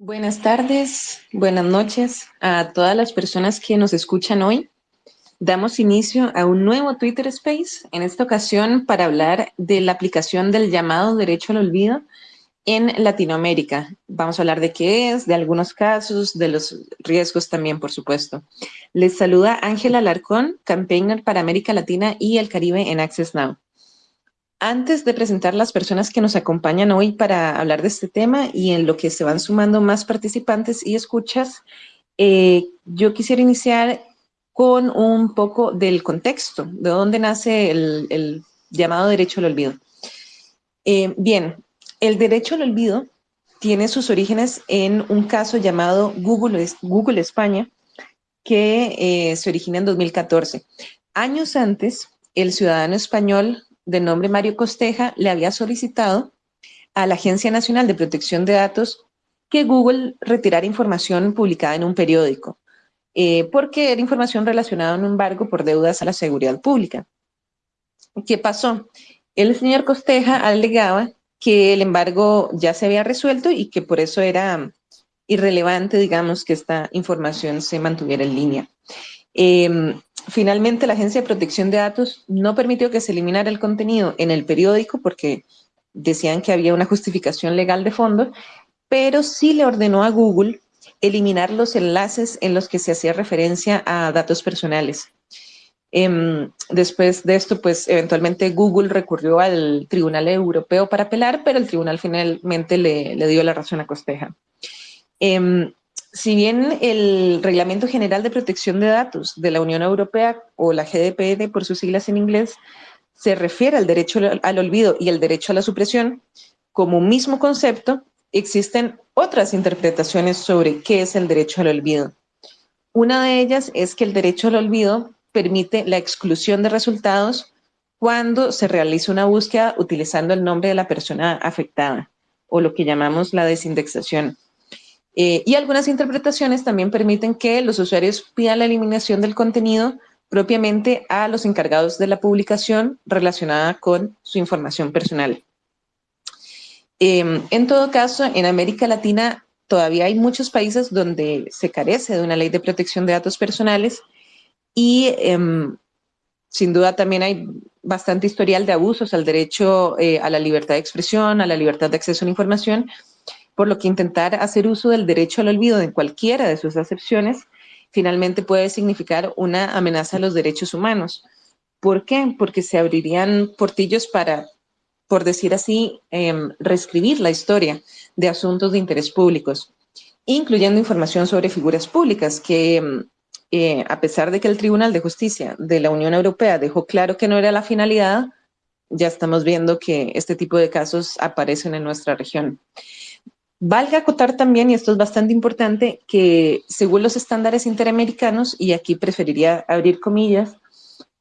Buenas tardes, buenas noches a todas las personas que nos escuchan hoy. Damos inicio a un nuevo Twitter Space, en esta ocasión para hablar de la aplicación del llamado derecho al olvido en Latinoamérica. Vamos a hablar de qué es, de algunos casos, de los riesgos también, por supuesto. Les saluda Ángela Larcón, campaigner para América Latina y el Caribe en Access Now. Antes de presentar las personas que nos acompañan hoy para hablar de este tema y en lo que se van sumando más participantes y escuchas, eh, yo quisiera iniciar con un poco del contexto, de dónde nace el, llamado derecho al olvido. Eh, bien, el derecho al olvido tiene sus orígenes en un caso llamado Google, España, que eh, se origina en 2014. Años antes, el ciudadano español de nombre Mario Costeja le había solicitado a la Agencia Nacional de Protección de Datos que Google retirara información publicada en un periódico, eh, porque era información relacionada a un embargo por deudas a la seguridad pública. ¿Qué pasó? El señor Costeja alegaba que el embargo ya se había resuelto y que por eso era irrelevante, digamos, que esta información se mantuviera en línea. Em, finalmente, la Agencia de Protección de Datos no permitió que se eliminara el contenido en el periódico porque decían que había una justificación legal de fondo, pero sí le ordenó a Google eliminar los enlaces en los que se hacía referencia a datos personales. Em, después de esto, pues eventualmente Google recurrió al Tribunal Europeo para apelar, pero el tribunal finalmente le, dio la razón a Costeja. Em, si bien el Reglamento General de Protección de Datos de la Unión Europea, o la GDPR por sus siglas en inglés, se refiere al derecho al olvido y el derecho a la supresión como un mismo concepto, existen otras interpretaciones sobre qué es el derecho al olvido. Una de ellas es que el derecho al olvido permite la exclusión de resultados cuando se realiza una búsqueda utilizando el nombre de la persona afectada, o lo que llamamos la desindexación. Eh, y algunas interpretaciones también permiten que los usuarios pidan la eliminación del contenido propiamente a los encargados de la publicación relacionada con su información personal. Em, en todo caso, en América Latina todavía hay muchos países donde se carece de una ley de protección de datos personales y em, sin duda también hay bastante historial de abusos al derecho eh, a la libertad de expresión, a la libertad de acceso a la información por lo que intentar hacer uso del derecho al olvido en cualquiera de sus acepciones finalmente puede significar una amenaza a los derechos humanos. ¿Por qué? Porque se abrirían portillos para, por decir así, em, reescribir la historia de asuntos de interés públicos, incluyendo información sobre figuras públicas que, em, eh, a pesar de que el Tribunal de Justicia de la Unión Europea dejó claro que no era la finalidad, ya estamos viendo que este tipo de casos aparecen en nuestra región. Valga acotar también, y esto es bastante importante, que según los estándares interamericanos, y aquí preferiría abrir comillas,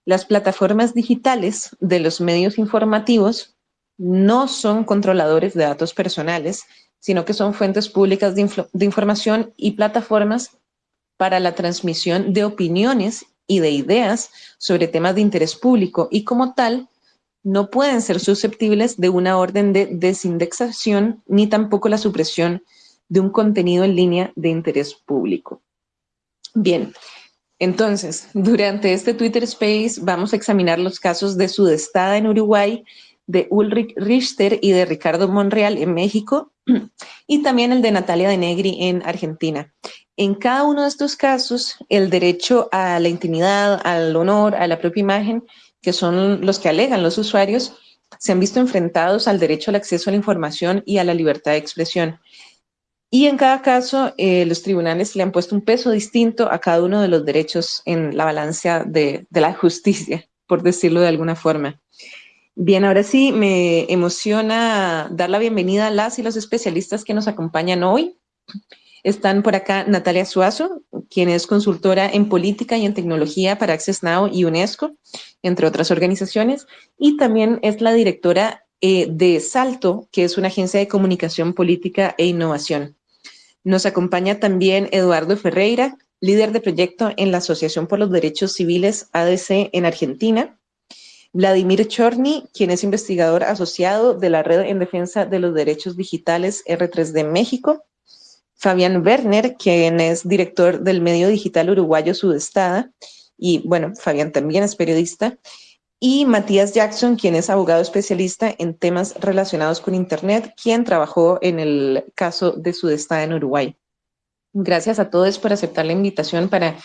las plataformas digitales de los medios informativos no son controladores de datos personales, sino que son fuentes públicas de, de información y plataformas para la transmisión de opiniones y de ideas sobre temas de interés público. Y como tal no pueden ser susceptibles de una orden de desindexación ni tampoco la supresión de un contenido en línea de interés público. Bien, entonces, durante este Twitter Space vamos a examinar los casos de Sudestada en Uruguay, de Ulrich Richter y de Ricardo Monreal en México, y también el de Natalia de Negri en Argentina. En cada uno de estos casos, el derecho a la intimidad, al honor, a la propia imagen, que son los que alegan los usuarios, se han visto enfrentados al derecho al acceso a la información y a la libertad de expresión. Y en cada caso, eh, los tribunales le han puesto un peso distinto a cada uno de los derechos en la balanza de, de la justicia, por decirlo de alguna forma. Bien, ahora sí, me emociona dar la bienvenida a las y los especialistas que nos acompañan hoy. Están por acá Natalia Suazo, quien es consultora en política y en tecnología para Access Now y UNESCO, entre otras organizaciones, y también es la directora eh, de Salto, que es una agencia de comunicación política e innovación. Nos acompaña también Eduardo Ferreira, líder de proyecto en la Asociación por los Derechos Civiles ADC en Argentina. Vladimir Chorny, quien es investigador asociado de la Red en Defensa de los Derechos Digitales R3D México Fabián Werner, quien es director del medio digital uruguayo Sudestada, y bueno, Fabián también es periodista, y Matías Jackson, quien es abogado especialista en temas relacionados con Internet, quien trabajó en el caso de Sudestada en Uruguay. Gracias a todos por aceptar la invitación para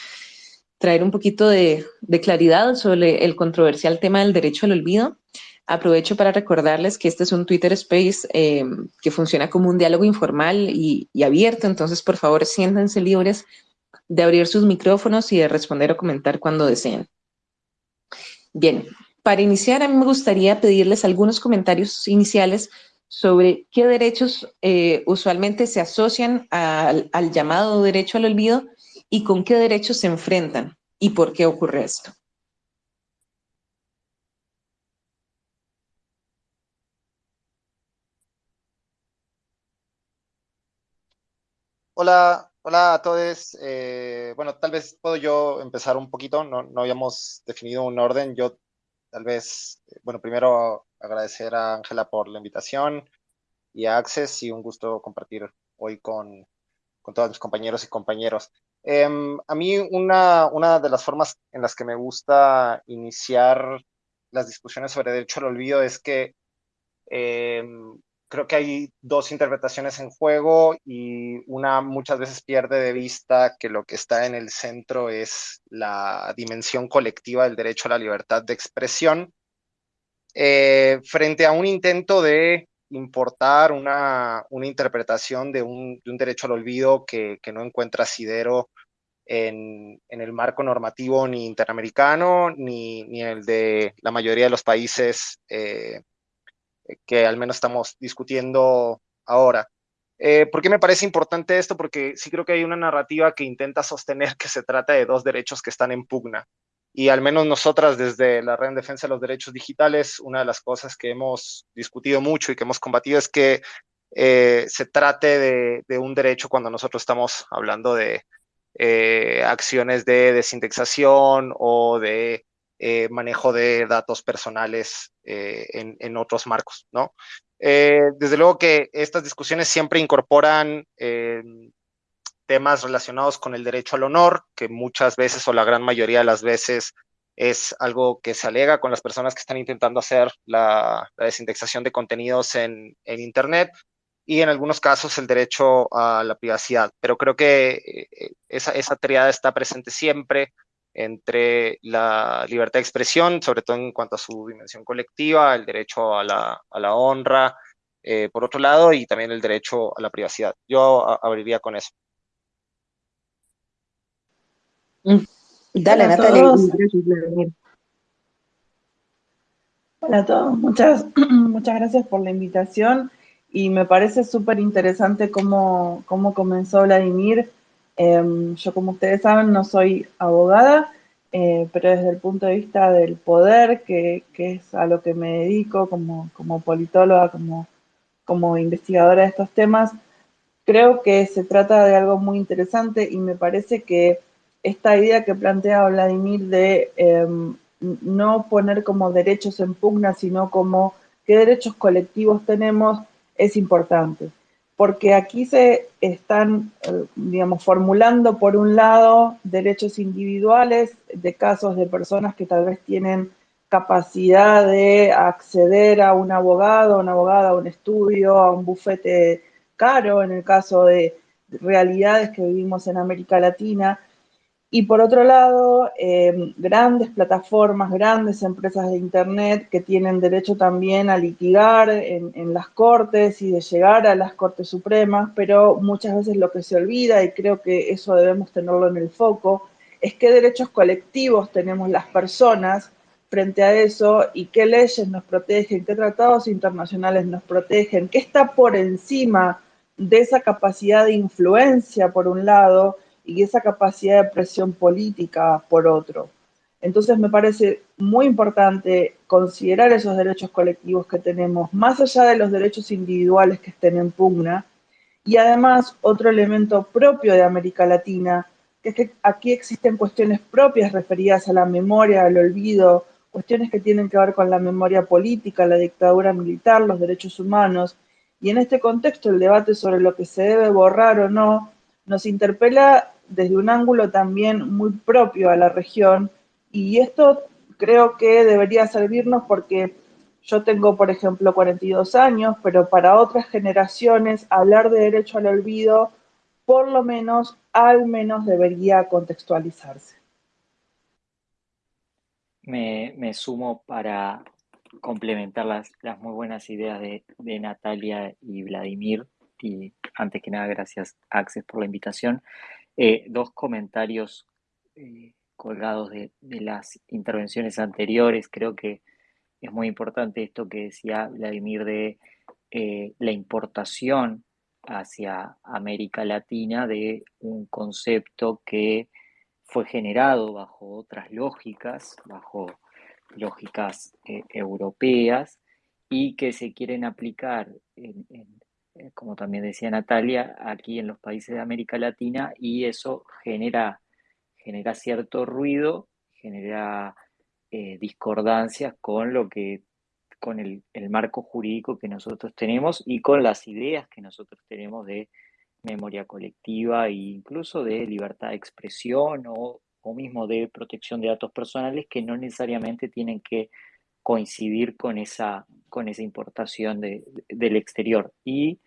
traer un poquito de, de claridad sobre el controversial tema del derecho al olvido. Aprovecho para recordarles que este es un Twitter Space eh, que funciona como un diálogo informal y, abierto, entonces por favor siéntanse libres de abrir sus micrófonos y de responder o comentar cuando deseen. Bien, para iniciar a mí me gustaría pedirles algunos comentarios iniciales sobre qué derechos eh, usualmente se asocian al llamado derecho al olvido y con qué derechos se enfrentan y por qué ocurre esto. Hola, hola a todos. Eh, bueno, tal vez puedo yo empezar un poquito, no, no habíamos definido un orden. Yo tal vez, eh, bueno, primero agradecer a Ángela por la invitación y a Access y un gusto compartir hoy con, con todos mis compañeros y compañeros. Eh, a mí una, una de las formas en las que me gusta iniciar las discusiones sobre derecho al olvido es que eh, creo que hay dos interpretaciones en juego y una muchas veces pierde de vista que lo que está en el centro es la dimensión colectiva del derecho a la libertad de expresión. Eh, frente a un intento de importar una, una interpretación de un, de un, derecho al olvido que, no encuentra asidero en, en, el marco normativo ni interamericano ni, ni el de la mayoría de los países eh, que al menos estamos discutiendo ahora. Eh, ¿Por qué me parece importante esto? Porque sí creo que hay una narrativa que intenta sostener que se trata de dos derechos que están en pugna. Y al menos nosotras desde la Red en Defensa de los Derechos Digitales, una de las cosas que hemos discutido mucho y que hemos combatido es que eh, se trate de, de, un derecho cuando nosotros estamos hablando de eh, acciones de desindexación o de eh, manejo de datos personales eh, en, otros marcos, ¿no? Eh, desde luego que estas discusiones siempre incorporan temas relacionados con el derecho al honor, que muchas veces o la gran mayoría de las veces es algo que se alega con las personas que están intentando hacer la, desindexación de contenidos en, en Internet y en algunos casos el derecho a la privacidad. Pero creo que esa, esa triada está presente siempre entre la libertad de expresión, sobre todo en cuanto a su dimensión colectiva, el derecho a la, a la honra, eh, por otro lado, y también el derecho a la privacidad. Yo a, abriría con eso. Mm. Dale, Hola Natalia. Hola a todos, muchas, muchas gracias por la invitación y me parece súper interesante cómo, cómo comenzó Vladimir eh, yo, como ustedes saben, no soy abogada, eh, pero desde el punto de vista del poder, que, es a lo que me dedico como, como politóloga, como, como investigadora de estos temas, creo que se trata de algo muy interesante y me parece que esta idea que plantea Vladimir de eh, no poner como derechos en pugna, sino como qué derechos colectivos tenemos, es importante porque aquí se están, eh, digamos, formulando por un lado derechos individuales de casos de personas que tal vez tienen capacidad de acceder a un abogado, una abogada, a un estudio, a un bufete caro, en el caso de realidades que vivimos en América Latina, y por otro lado, eh, grandes plataformas, grandes empresas de Internet que tienen derecho también a litigar en, en, las cortes y de llegar a las cortes supremas, pero muchas veces lo que se olvida, y creo que eso debemos tenerlo en el foco, es qué derechos colectivos tenemos las personas frente a eso y qué leyes nos protegen, qué tratados internacionales nos protegen, qué está por encima de esa capacidad de influencia, por un lado, y esa capacidad de presión política por otro. Entonces me parece muy importante considerar esos derechos colectivos que tenemos, más allá de los derechos individuales que estén en pugna, y además otro elemento propio de América Latina, que es que aquí existen cuestiones propias referidas a la memoria, al olvido, cuestiones que tienen que ver con la memoria política, la dictadura militar, los derechos humanos, Y en este contexto, el debate sobre lo que se debe borrar o no nos interpela desde un ángulo también muy propio a la región y esto creo que debería servirnos porque yo tengo, por ejemplo, 42 años, pero para otras generaciones hablar de derecho al olvido, por lo menos, al menos debería contextualizarse. Me, sumo para complementar las, muy buenas ideas de, Natalia y Vladimir. Y antes que nada, gracias Access por la invitación. Eh, dos comentarios eh, colgados de, las intervenciones anteriores. Creo que es muy importante esto que decía Vladimir de eh, la importación hacia América Latina de un concepto que fue generado bajo otras lógicas, bajo lógicas europeas, y que se quieren aplicar, eh, como también decía Natalia, aquí en los países de América Latina, y eso genera genera cierto ruido, genera eh, discordancias con lo que con el, marco jurídico que nosotros tenemos y con las ideas que nosotros tenemos de memoria colectiva e incluso de libertad de expresión o, mismo de protección de datos personales que no necesariamente tienen que coincidir con esa, con esa importación del exterior. Y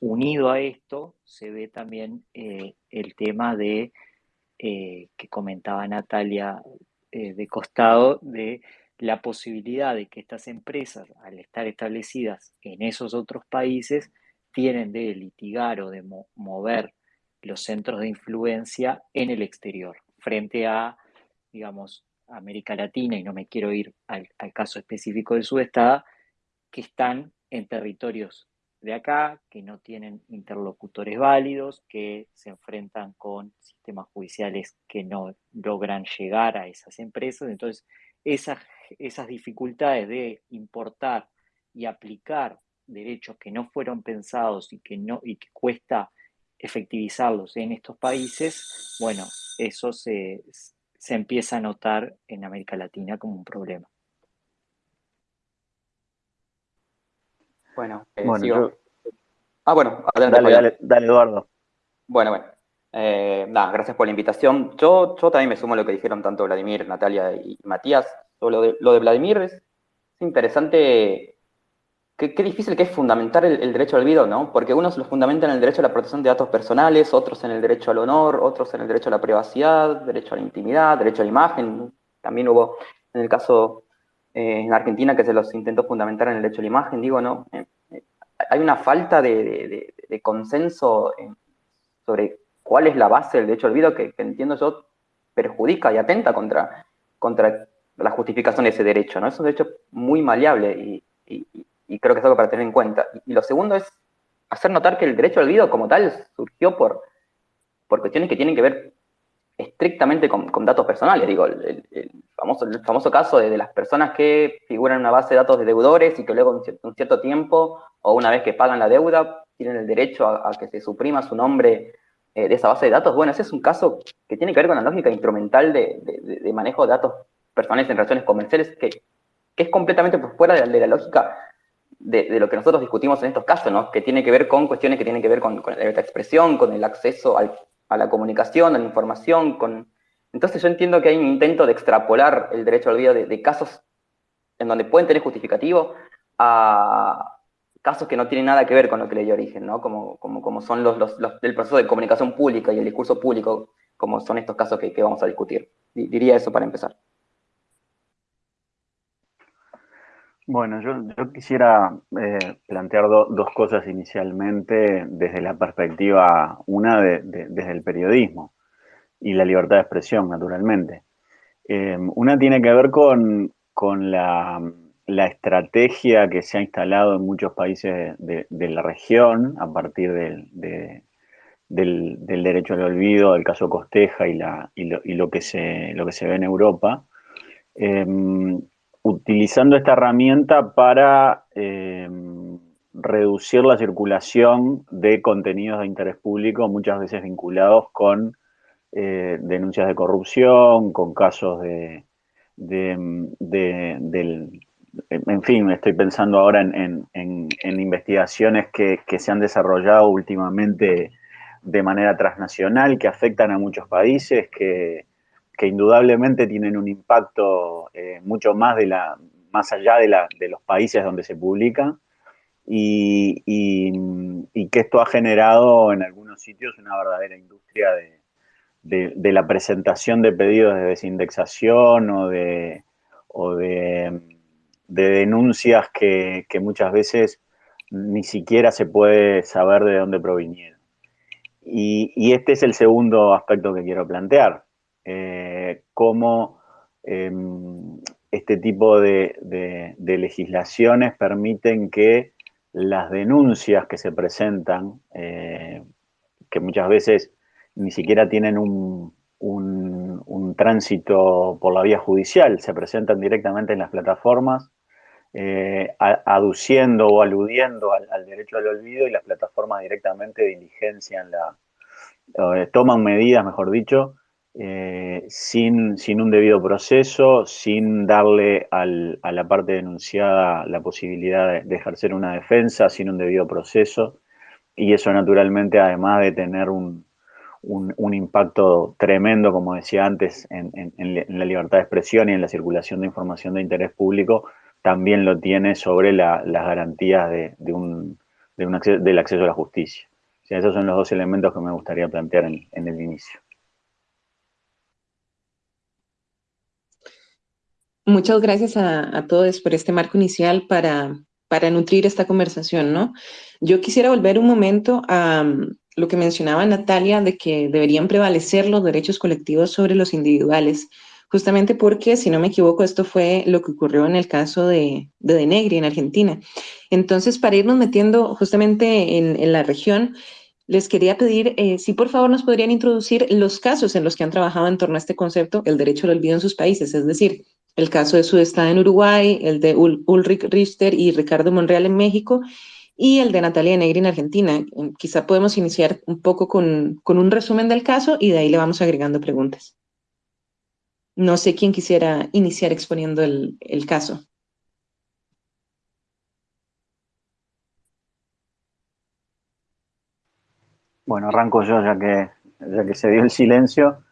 unido a esto se ve también eh, el tema de eh, que comentaba Natalia eh, de costado, de la posibilidad de que estas empresas, al estar establecidas en esos otros países, tienen de litigar o de mover los centros de influencia en el exterior, frente a, digamos, América Latina, y no me quiero ir al, caso específico de Sudestada, que están en territorios de acá, que no tienen interlocutores válidos, que se enfrentan con sistemas judiciales que no logran llegar a esas empresas. Entonces, esas, esas dificultades de importar y aplicar derechos que no fueron pensados y que, no, y que cuesta efectivizarlos en estos países, bueno, eso se, se empieza a notar en América Latina como un problema. Bueno, eh, bueno Ah, bueno, dale, dale, Eduardo. Bueno, bueno. Eh, nada, gracias por la invitación. Yo, yo también me sumo a lo que dijeron tanto Vladimir, Natalia y Matías. Lo de, lo de Vladimir es interesante, qué, difícil que es fundamentar el, derecho al olvido, ¿no? Porque unos lo fundamentan en el derecho a la protección de datos personales, otros en el derecho al honor, otros en el derecho a la privacidad, derecho a la intimidad, derecho a la imagen. También hubo, en el caso eh, en Argentina, que se los intentó fundamentar en el derecho a la imagen, digo, ¿no? Eh, hay una falta de, consenso sobre cuál es la base del derecho al olvido que, entiendo yo perjudica y atenta contra, contra la justificación de ese derecho, ¿no? Es un derecho muy maleable y, creo que es algo para tener en cuenta. Y, lo segundo es hacer notar que el derecho al olvido como tal surgió por, por cuestiones que tienen que ver estrictamente con, datos personales. Digo, el, famoso, el famoso caso de, las personas que figuran en una base de datos de deudores y que luego un cierto, tiempo o una vez que pagan la deuda tienen el derecho a, que se suprima su nombre eh, de esa base de datos. Bueno, ese es un caso que tiene que ver con la lógica instrumental de, manejo de datos personales en relaciones comerciales que, que es completamente por fuera de la, lógica de, lo que nosotros discutimos en estos casos, ¿no? que tiene que ver con cuestiones que tienen que ver con, con la libertad de expresión, con el acceso a la comunicación, a la información. Con... Entonces yo entiendo que hay un intento de extrapolar el derecho al olvido de, casos en donde pueden tener justificativo a casos que no tienen nada que ver con lo que le dio origen, ¿no? Como, como, como son los, los, del proceso de comunicación pública y el discurso público, como son estos casos que vamos a discutir. Diría eso para empezar. Bueno, yo, quisiera eh, plantear dos cosas inicialmente desde la perspectiva, una desde el periodismo y la libertad de expresión, naturalmente. Em, una tiene que ver con, la, estrategia que se ha instalado en muchos países de, la región a partir del, derecho al olvido, del caso Costeja y, lo, que se, lo que se ve en Europa. Em, utilizando esta herramienta para eh, reducir la circulación de contenidos de interés público, muchas veces vinculados con eh, denuncias de corrupción, con casos de, en fin, estoy pensando ahora en, investigaciones que, se han desarrollado últimamente de manera transnacional, que afectan a muchos países, que, indudablemente tienen un impacto eh, mucho más, de la, más allá de, la, de los países donde se publican, y, que esto ha generado en algunos sitios una verdadera industria de, la presentación de pedidos de desindexación o de, o de, denuncias que, muchas veces ni siquiera se puede saber de dónde provinieron. Y, este es el segundo aspecto que quiero plantear, eh, cómo em, este tipo de, legislaciones permiten que las denuncias que se presentan, eh, que muchas veces ni siquiera tienen un, tránsito por la vía judicial, se presentan directamente en las plataformas, eh, aduciendo o aludiendo al, derecho al olvido y las plataformas directamente diligencian la, eh, toman medidas, mejor dicho, eh, sin, un debido proceso, sin darle a la parte denunciada la posibilidad de, ejercer una defensa, sin un debido proceso. Y eso naturalmente, además de tener un, impacto tremendo, como decía antes, en, la libertad de expresión y en la circulación de información de interés público, también lo tiene sobre las garantías de, un, del acceso a la justicia. esos son los dos elementos que me gustaría plantear en el inicio. Muchas gracias a, todos por este marco inicial para, para nutrir esta conversación, ¿no? Yo quisiera volver un momento a mm, lo que mencionaba Natalia de que deberían prevalecer los derechos colectivos sobre los individuales, justamente porque, si no me equivoco, esto fue lo que ocurrió en el caso de, de Denegri en Argentina. Entonces, para irnos metiendo justamente en, la región, les quería pedir eh, si por favor nos podrían introducir los casos en los que han trabajado en torno a este concepto, el derecho al olvido en sus países, es decir, el caso de Sudestada en Uruguay, el de Ulrich Richter y Ricardo Monreal en México, y el de Natalia Negri en Argentina. Quizá podemos iniciar un poco con, un resumen del caso y de ahí le vamos agregando preguntas. No sé quién quisiera iniciar exponiendo el, caso. Bueno, arranco yo ya que, ya que se dio el silencio.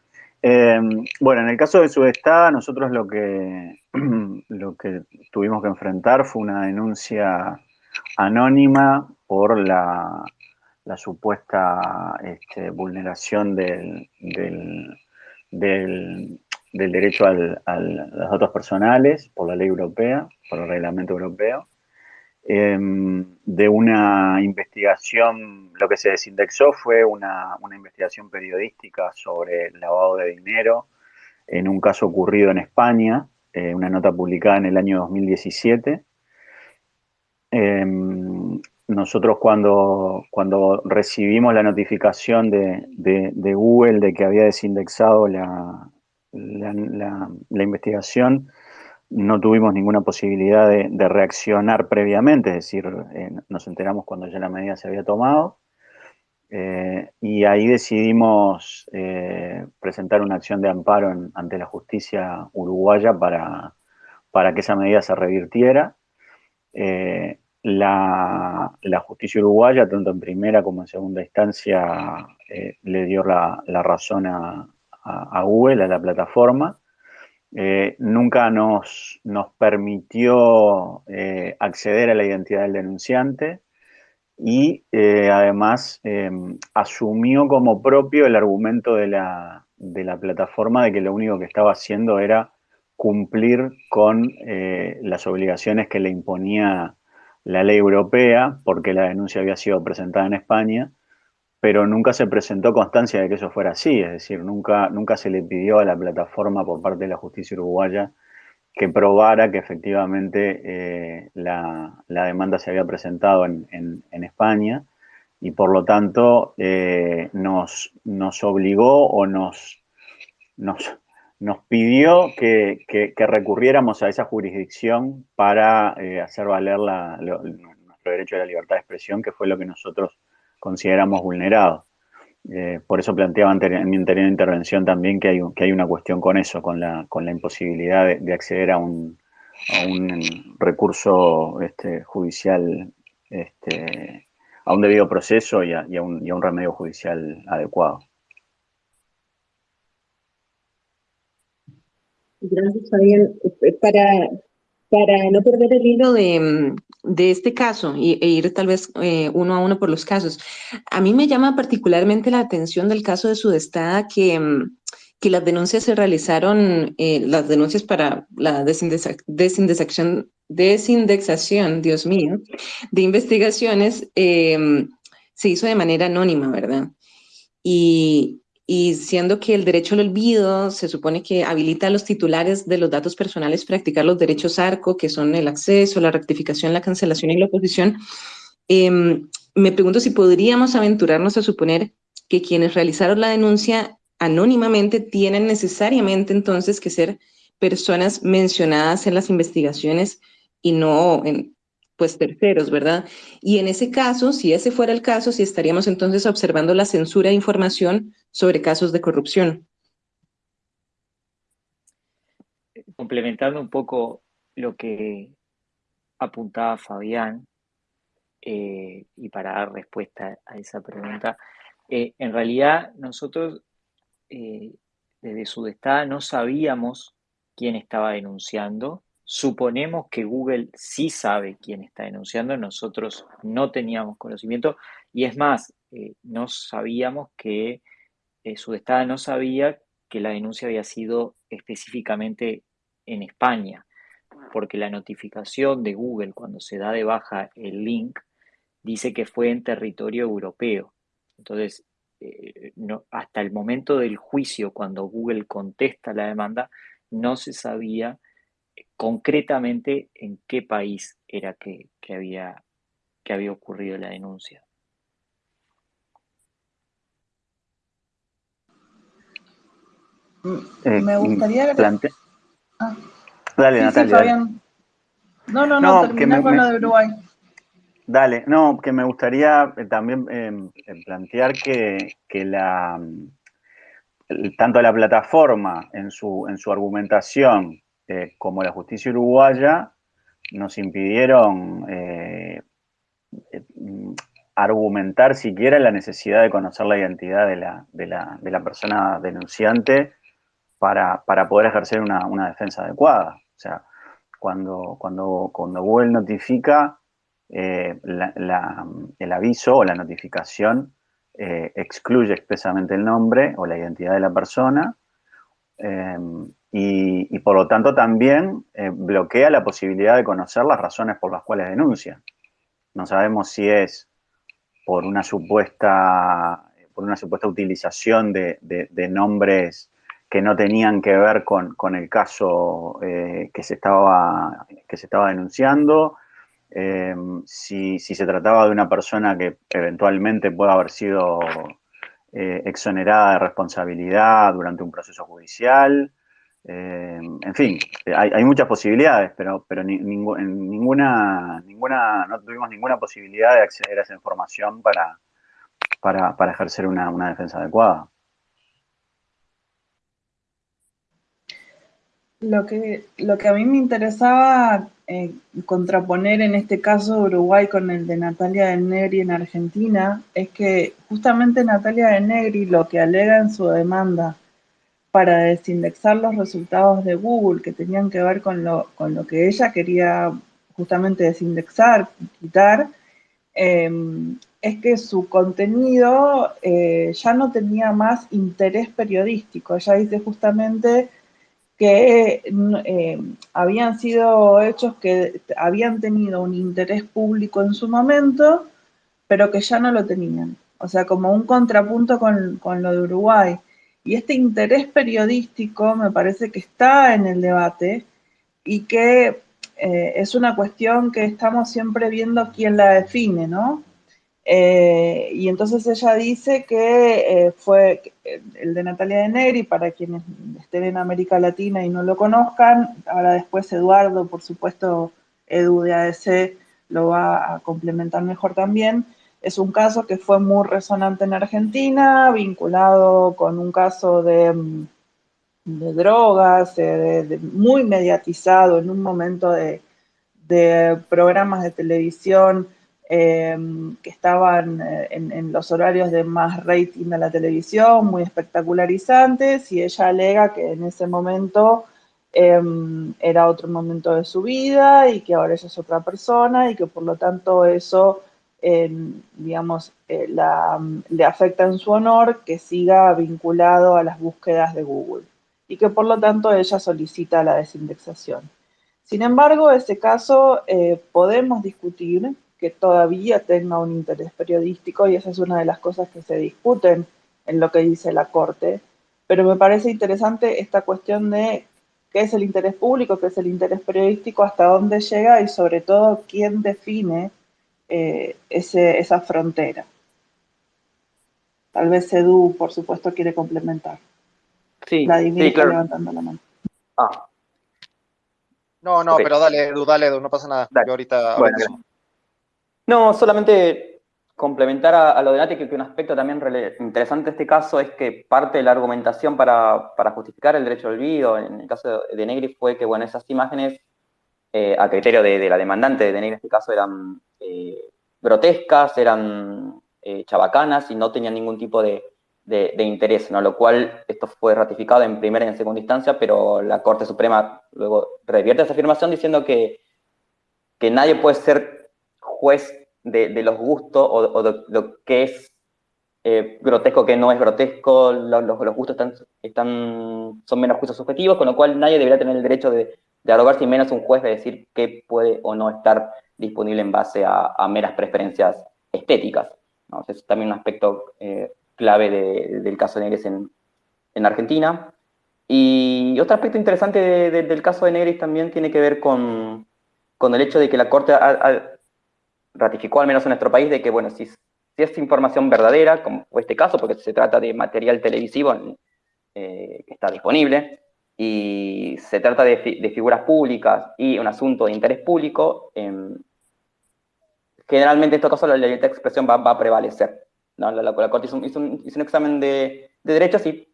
Eh, bueno, en el caso de Sudestada, nosotros lo que, lo que tuvimos que enfrentar fue una denuncia anónima por la, supuesta este, vulneración del, del, derecho a los datos personales por la ley europea, por el reglamento europeo. Em, de una investigación, lo que se desindexó fue una, investigación periodística sobre el lavado de dinero en un caso ocurrido en España, eh, una nota publicada en el año 2017. Em, nosotros cuando, cuando recibimos la notificación de, Google de que había desindexado la, la investigación, no tuvimos ninguna posibilidad de, reaccionar previamente, es decir, eh, nos enteramos cuando ya la medida se había tomado, eh, y ahí decidimos eh, presentar una acción de amparo ante la justicia uruguaya para, para, que esa medida se revirtiera. La, justicia uruguaya, tanto en primera como en segunda instancia, le dio la, razón a, a Google, a la plataforma, eh, nunca nos, nos permitió eh, acceder a la identidad del denunciante y eh, además asumió como propio el argumento de la, de la, plataforma de que lo único que estaba haciendo era cumplir con las obligaciones que le imponía la ley europea, porque la denuncia había sido presentada en España, pero nunca se presentó constancia de que eso fuera así, es decir, nunca, nunca se le pidió a la plataforma por parte de la justicia uruguaya que probara que efectivamente eh, la, demanda se había presentado en, España y por lo tanto eh, nos, nos, obligó o nos, nos, nos pidió que, recurriéramos a esa jurisdicción para eh, hacer valer nuestro derecho a la libertad de expresión, que fue lo que nosotros consideramos vulnerados. Eh, por eso planteaba en mi anterior intervención también que hay, que hay una cuestión con eso, con la, con la imposibilidad de, acceder a un, un recurso este, judicial, este, a un debido proceso y a, un, remedio judicial adecuado. Gracias, Fabián. Para, para no perder el hilo de, este caso y, e ir tal vez eh, uno a uno por los casos, a mí me llama particularmente la atención del caso de Sudestada que, mm, que las denuncias se realizaron, eh, las denuncias para la desindexación, desindexación, Dios mío, de investigaciones, em, se hizo de manera anónima, ¿verdad? Y, y siendo que el derecho al olvido se supone que habilita a los titulares de los datos personales practicar los derechos ARCO, que son el acceso, la rectificación, la cancelación y la oposición, em, me pregunto si podríamos aventurarnos a suponer que quienes realizaron la denuncia anónimamente tienen necesariamente entonces que ser personas mencionadas en las investigaciones y no en pues terceros, ¿verdad? Y en ese caso, si ese fuera el caso, si estaríamos entonces observando la censura de información sobre casos de corrupción. Complementando un poco lo que apuntaba Fabián, eh, y para dar respuesta a esa pregunta, eh, en realidad nosotros eh, desde Sudestada no sabíamos quién estaba denunciando, Suponemos que Google sí sabe quién está denunciando, nosotros no teníamos conocimiento. Y es más, eh, no sabíamos que eh, su estado no sabía que la denuncia había sido específicamente en España, porque la notificación de Google cuando se da de baja el link dice que fue en territorio europeo. Entonces, eh, hasta el momento del juicio, cuando Google contesta la demanda, no se sabía concretamente en qué país era que, había, que había ocurrido la denuncia. Me gustaría... Plante... Ah. Dale, Natalia. No, no, no, no con lo de Uruguay. Dale, no, que me gustaría eh, también em, em, plantear que, que la, tanto la plataforma en su, en su argumentación eh, como la justicia uruguaya nos impidieron eh, eh, argumentar siquiera la necesidad de conocer la identidad de la, persona denunciante para, poder ejercer una, defensa adecuada. O sea, cuando, cuando, cuando Google notifica el aviso o la notificación, excluye expresamente el nombre o la identidad de la persona, y, por lo tanto también eh, bloquea la posibilidad de conocer las razones por las cuales denuncia. No sabemos si es por una supuesta, por una supuesta utilización de, nombres que no tenían que ver con, el caso eh, que, se estaba, que se estaba denunciando, eh, si, si, se trataba de una persona que eventualmente pueda haber sido exonerada de responsabilidad durante un proceso judicial, eh, en fin, hay, muchas posibilidades, pero, pero ninguna, ninguna, no tuvimos ninguna posibilidad de acceder a esa información para, para, ejercer una, defensa adecuada. Lo que, lo que a mí me interesaba eh, contraponer en este caso Uruguay con el de Natalia de Negri en Argentina es que justamente Natalia de Negri lo que alega en su demanda para desindexar los resultados de Google que tenían que ver con lo, con lo que ella quería justamente desindexar, quitar, em, es que su contenido eh, ya no tenía más interés periodístico. Ella dice justamente que em, habían sido hechos que habían tenido un interés público en su momento, pero que ya no lo tenían. O sea, como un contrapunto con, con lo de Uruguay. Y este interés periodístico me parece que está en el debate y que eh, es una cuestión que estamos siempre viendo quién la define, ¿no? Eh, y entonces ella dice que eh, fue el de Natalia de Negri, para quienes estén en América Latina y no lo conozcan, ahora después Eduardo, por supuesto, Edu de ADC lo va a complementar mejor también, es un caso que fue muy resonante en Argentina, vinculado con un caso de, mm, drogas, muy mediatizado en un momento de, programas de televisión que estaban en, en, los horarios de más rating de la televisión, muy espectacularizantes, y ella alega que en ese momento Em, era otro momento de su vida y que ahora ella es otra persona y que por lo tanto eso, em, digamos, eh, le afecta en su honor que siga vinculado a las búsquedas de Google y que por lo tanto ella solicita la desindexación. Sin embargo, ese caso eh, podemos discutir que todavía tenga un interés periodístico y esa es una de las cosas que se discuten en lo que dice la Corte, pero me parece interesante esta cuestión de qué es el interés público, qué es el interés periodístico, hasta dónde llega y sobre todo quién define eh, esa frontera. Tal vez Edu, por supuesto, quiere complementar. Sí, sí claro. levantando la mano. Ah. No, no, pero dale, Edu, dale, Edu, no pasa nada. Yo ahorita... no, solamente complementar a, lo de Nati, que, un aspecto también interesante de este caso es que parte de la argumentación para, justificar el derecho al olvido, en el caso de, Negri, fue que, bueno, esas imágenes, eh, a criterio de, la demandante de Negri en este caso, eran eh, grotescas, eran eh, chabacanas y no tenían ningún tipo de, interés, ¿no? Lo cual, esto fue ratificado en primera y en segunda instancia, pero la Corte Suprema luego revierte esa afirmación diciendo que, que nadie puede ser juez de, los gustos o, de lo que es eh, grotesco, que no es grotesco, los, los, gustos están, están, son menos juicios subjetivos, con lo cual nadie debería tener el derecho de, de arrogarse y menos un juez de decir qué puede o no estar disponible en base a, meras preferencias estéticas. ¿no? es también un aspecto eh, clave del caso de Negres en, en, Argentina. Y otro aspecto interesante del caso de Negres también tiene que ver con, con el hecho de que la Corte ha, ratificó, al menos en nuestro país, de que, bueno, si, si es información verdadera, como este caso, porque se trata de material televisivo eh, que está disponible, y se trata de, figuras públicas y un asunto de interés público, em, generalmente en estos casos la libertad de expresión va, a prevalecer. La, Corte hizo un, examen de, derechos y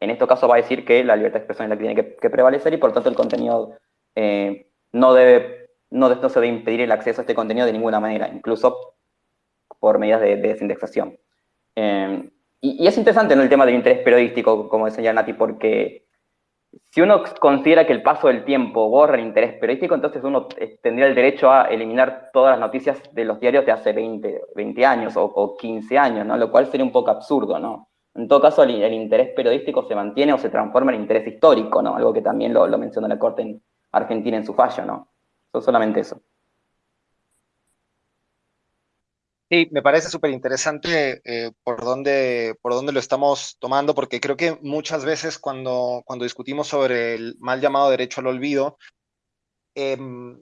en este caso va a decir que la libertad de expresión es la que tiene que, prevalecer y por tanto el contenido eh, no debe no, se debe impedir el acceso a este contenido de ninguna manera, incluso por medidas de, desindexación. Em, y, es interesante ¿no? el tema del interés periodístico, como decía Nati, porque si uno considera que el paso del tiempo borra el interés periodístico, entonces uno eh, tendría el derecho a eliminar todas las noticias de los diarios de hace 20, 20 años o, 15 años, ¿no? lo cual sería un poco absurdo. ¿no? En todo caso, el, interés periodístico se mantiene o se transforma en interés histórico, ¿no? algo que también lo, lo menciona la Corte en Argentina en su fallo. ¿no? Solamente eso. Sí, me parece súper interesante eh, por, dónde, por dónde lo estamos tomando, porque creo que muchas veces cuando, cuando discutimos sobre el mal llamado derecho al olvido, em,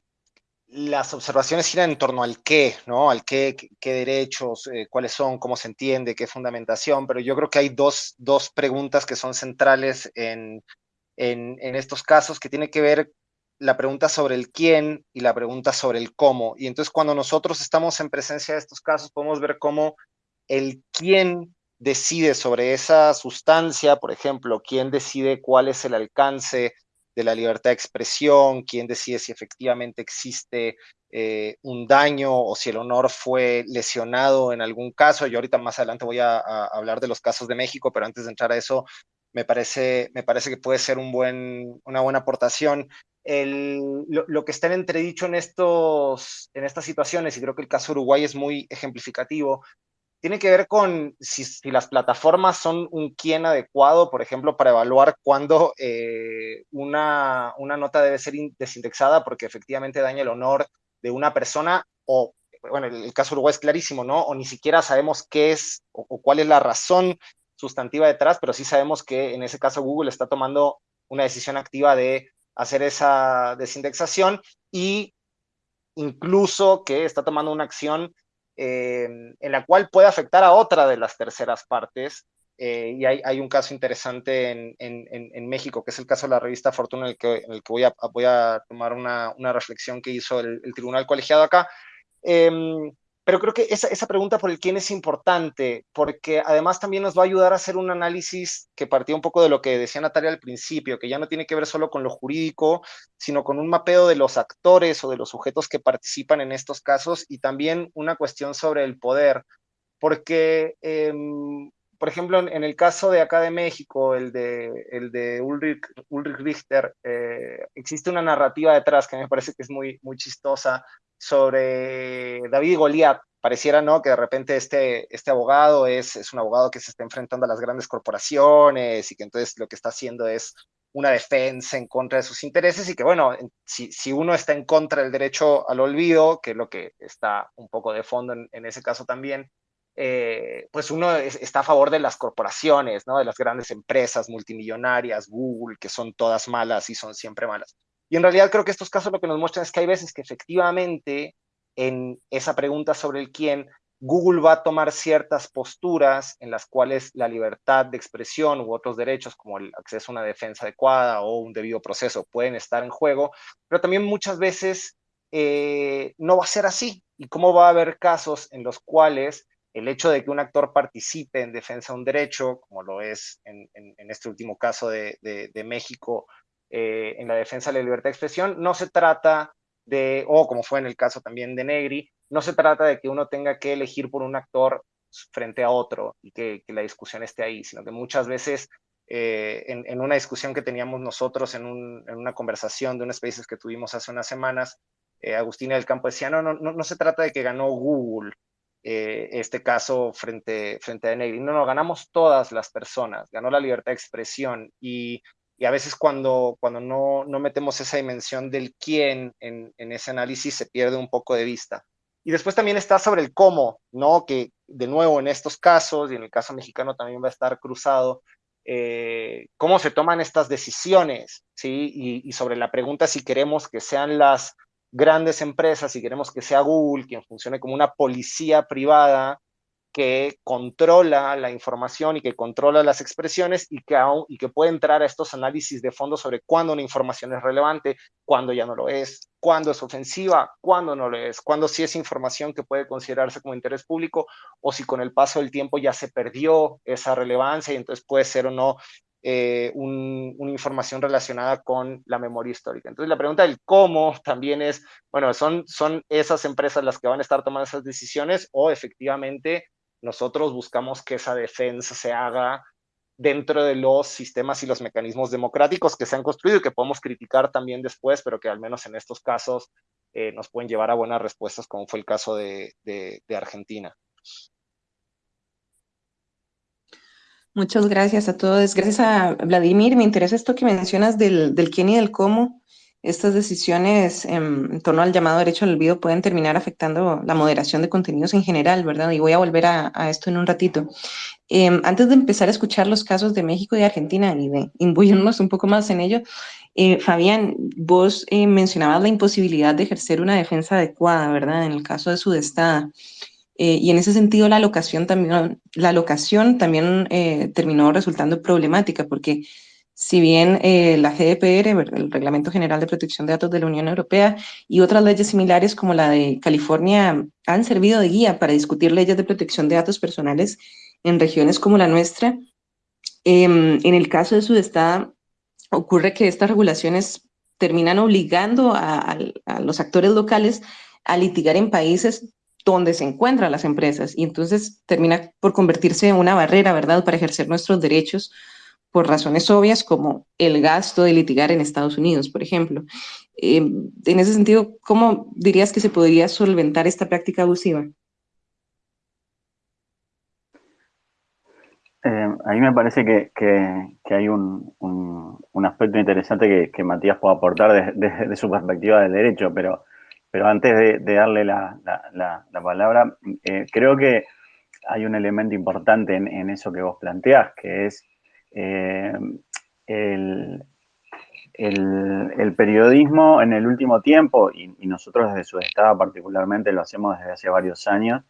las observaciones giran en torno al qué, ¿no? Al qué, qué, derechos, eh, cuáles son, cómo se entiende, qué fundamentación, pero yo creo que hay dos, dos preguntas que son centrales en, en, en estos casos que tienen que ver la pregunta sobre el quién y la pregunta sobre el cómo. Y entonces cuando nosotros estamos en presencia de estos casos, podemos ver cómo el quién decide sobre esa sustancia, por ejemplo, quién decide cuál es el alcance de la libertad de expresión, quién decide si efectivamente existe eh, un daño o si el honor fue lesionado en algún caso. Yo ahorita más adelante voy a, hablar de los casos de México, pero antes de entrar a eso, me parece, me parece que puede ser un buen, una buena aportación lo, que está en entredicho en, estos, en estas situaciones, y creo que el caso Uruguay es muy ejemplificativo, tiene que ver con si, las plataformas son un quién adecuado, por ejemplo, para evaluar cuándo eh, una, una, nota debe ser desindexada porque efectivamente daña el honor de una persona o, bueno, el, caso Uruguay es clarísimo, ¿no? O ni siquiera sabemos qué es o cuál es la razón sustantiva detrás, pero sí sabemos que en ese caso Google está tomando una decisión activa de hacer esa desindexación y incluso que está tomando una acción eh, en la cual puede afectar a otra de las terceras partes. Eh, y hay, un caso interesante en, México, que es el caso de la revista Fortuna, en el que, voy a tomar una, reflexión que hizo el, tribunal colegiado acá. Em, pero creo que esa, esa pregunta por el quién es importante, porque además también nos va a ayudar a hacer un análisis que partía un poco de lo que decía Natalia al principio, que ya no tiene que ver solo con lo jurídico, sino con un mapeo de los actores o de los sujetos que participan en estos casos y también una cuestión sobre el poder, porque, em, por ejemplo, en, el caso de acá de México, el de, Ulrich, Ulrich Richter, eh, existe una narrativa detrás que me parece que es muy, muy chistosa sobre David Goliat. Pareciera, ¿no? Que de repente este, este abogado es, es un abogado que se está enfrentando a las grandes corporaciones y que entonces lo que está haciendo es una defensa en contra de sus intereses y que, bueno, si, si uno está en contra del derecho al olvido, que es lo que está un poco de fondo en, en ese caso también, eh, pues uno está a favor de las corporaciones, ¿no? De las grandes empresas multimillonarias, Google, que son todas malas y son siempre malas. Y en realidad creo que estos casos lo que nos muestran es que hay veces que efectivamente en esa pregunta sobre el quién, Google va a tomar ciertas posturas en las cuales la libertad de expresión u otros derechos como el acceso a una defensa adecuada o un debido proceso pueden estar en juego, pero también muchas veces eh, no va a ser así. ¿Y cómo va a haber casos en los cuales el hecho de que un actor participe en defensa de un derecho, como lo es en, este último caso de, México eh, en la defensa de la libertad de expresión, no se trata de, o como fue en el caso también de Negri, no se trata de que uno tenga que elegir por un actor frente a otro y que, la discusión esté ahí, sino que muchas veces eh, en, una discusión que teníamos nosotros en, una conversación de unos spaces que tuvimos hace unas semanas, eh, Agustina del Campo decía, no, no, no se trata de que ganó Google este caso frente, frente a Negri, no, no, ganamos todas las personas, ganó la libertad de expresión y y a veces cuando, cuando no, no metemos esa dimensión del quién en, en, ese análisis se pierde un poco de vista. Y después también está sobre el cómo, ¿no? Que de nuevo en estos casos, y en el caso mexicano también va a estar cruzado, eh, cómo se toman estas decisiones, ¿sí? Y, sobre la pregunta si queremos que sean las grandes empresas, si queremos que sea Google quien funcione como una policía privada que controla la información y que controla las expresiones y que, y que puede entrar a estos análisis de fondo sobre cuándo una información es relevante, cuándo ya no lo es, cuándo es ofensiva, cuándo no lo es, cuándo sí es información que puede considerarse como interés público o si con el paso del tiempo ya se perdió esa relevancia y entonces puede ser o no eh, una información relacionada con la memoria histórica. Entonces la pregunta del cómo también es, bueno, ¿son, son esas empresas las que van a estar tomando esas decisiones o efectivamente nosotros buscamos que esa defensa se haga dentro de los sistemas y los mecanismos democráticos que se han construido y que podemos criticar también después, pero que al menos en estos casos eh, nos pueden llevar a buenas respuestas, como fue el caso de, Argentina. Muchas gracias a todos. Gracias a Vladimir. Me interesa esto que mencionas del, del quién y del cómo estas decisiones en torno al llamado derecho al olvido pueden terminar afectando la moderación de contenidos en general, ¿verdad? Y voy a volver a, esto en un ratito. Em, antes de empezar a escuchar los casos de México y Argentina y de imbuirnos un poco más en ello, eh, Fabián, vos eh, mencionabas la imposibilidad de ejercer una defensa adecuada, ¿verdad? En el caso de su destada. Eh, y en ese sentido la locación también, la locación también terminó resultando problemática porque si bien eh, la GDPR, el Reglamento General de Protección de Datos de la Unión Europea, y otras leyes similares como la de California han servido de guía para discutir leyes de protección de datos personales en regiones como la nuestra, em, en el caso de Sudestada, ocurre que estas regulaciones terminan obligando a, a los actores locales a litigar en países donde se encuentran las empresas y entonces termina por convertirse en una barrera, ¿verdad?, para ejercer nuestros derechos por razones obvias como el gasto de litigar en Estados Unidos, por ejemplo. Eh, en ese sentido, ¿cómo dirías que se podría solventar esta práctica abusiva? Eh, a mí me parece que, hay un, aspecto interesante que, Matías puede aportar desde su perspectiva del derecho, pero, pero antes de, darle la, palabra, eh, creo que hay un elemento importante en, eso que vos planteás, que es eh, el, periodismo en el último tiempo, y, nosotros desde su estado particularmente lo hacemos desde hace varios años,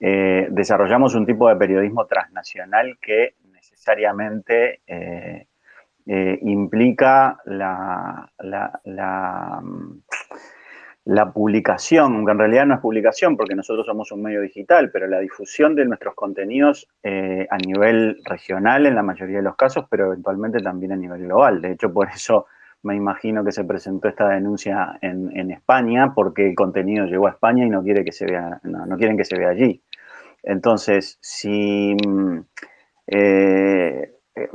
eh, desarrollamos un tipo de periodismo transnacional que necesariamente implica la, la publicación, aunque en realidad no es publicación porque nosotros somos un medio digital, pero la difusión de nuestros contenidos eh, a nivel regional en la mayoría de los casos, pero eventualmente también a nivel global. De hecho, por eso me imagino que se presentó esta denuncia en, España, porque el contenido llegó a España y no, quiere que se vea, no, quieren que se vea allí. Entonces, si... Mm, eh,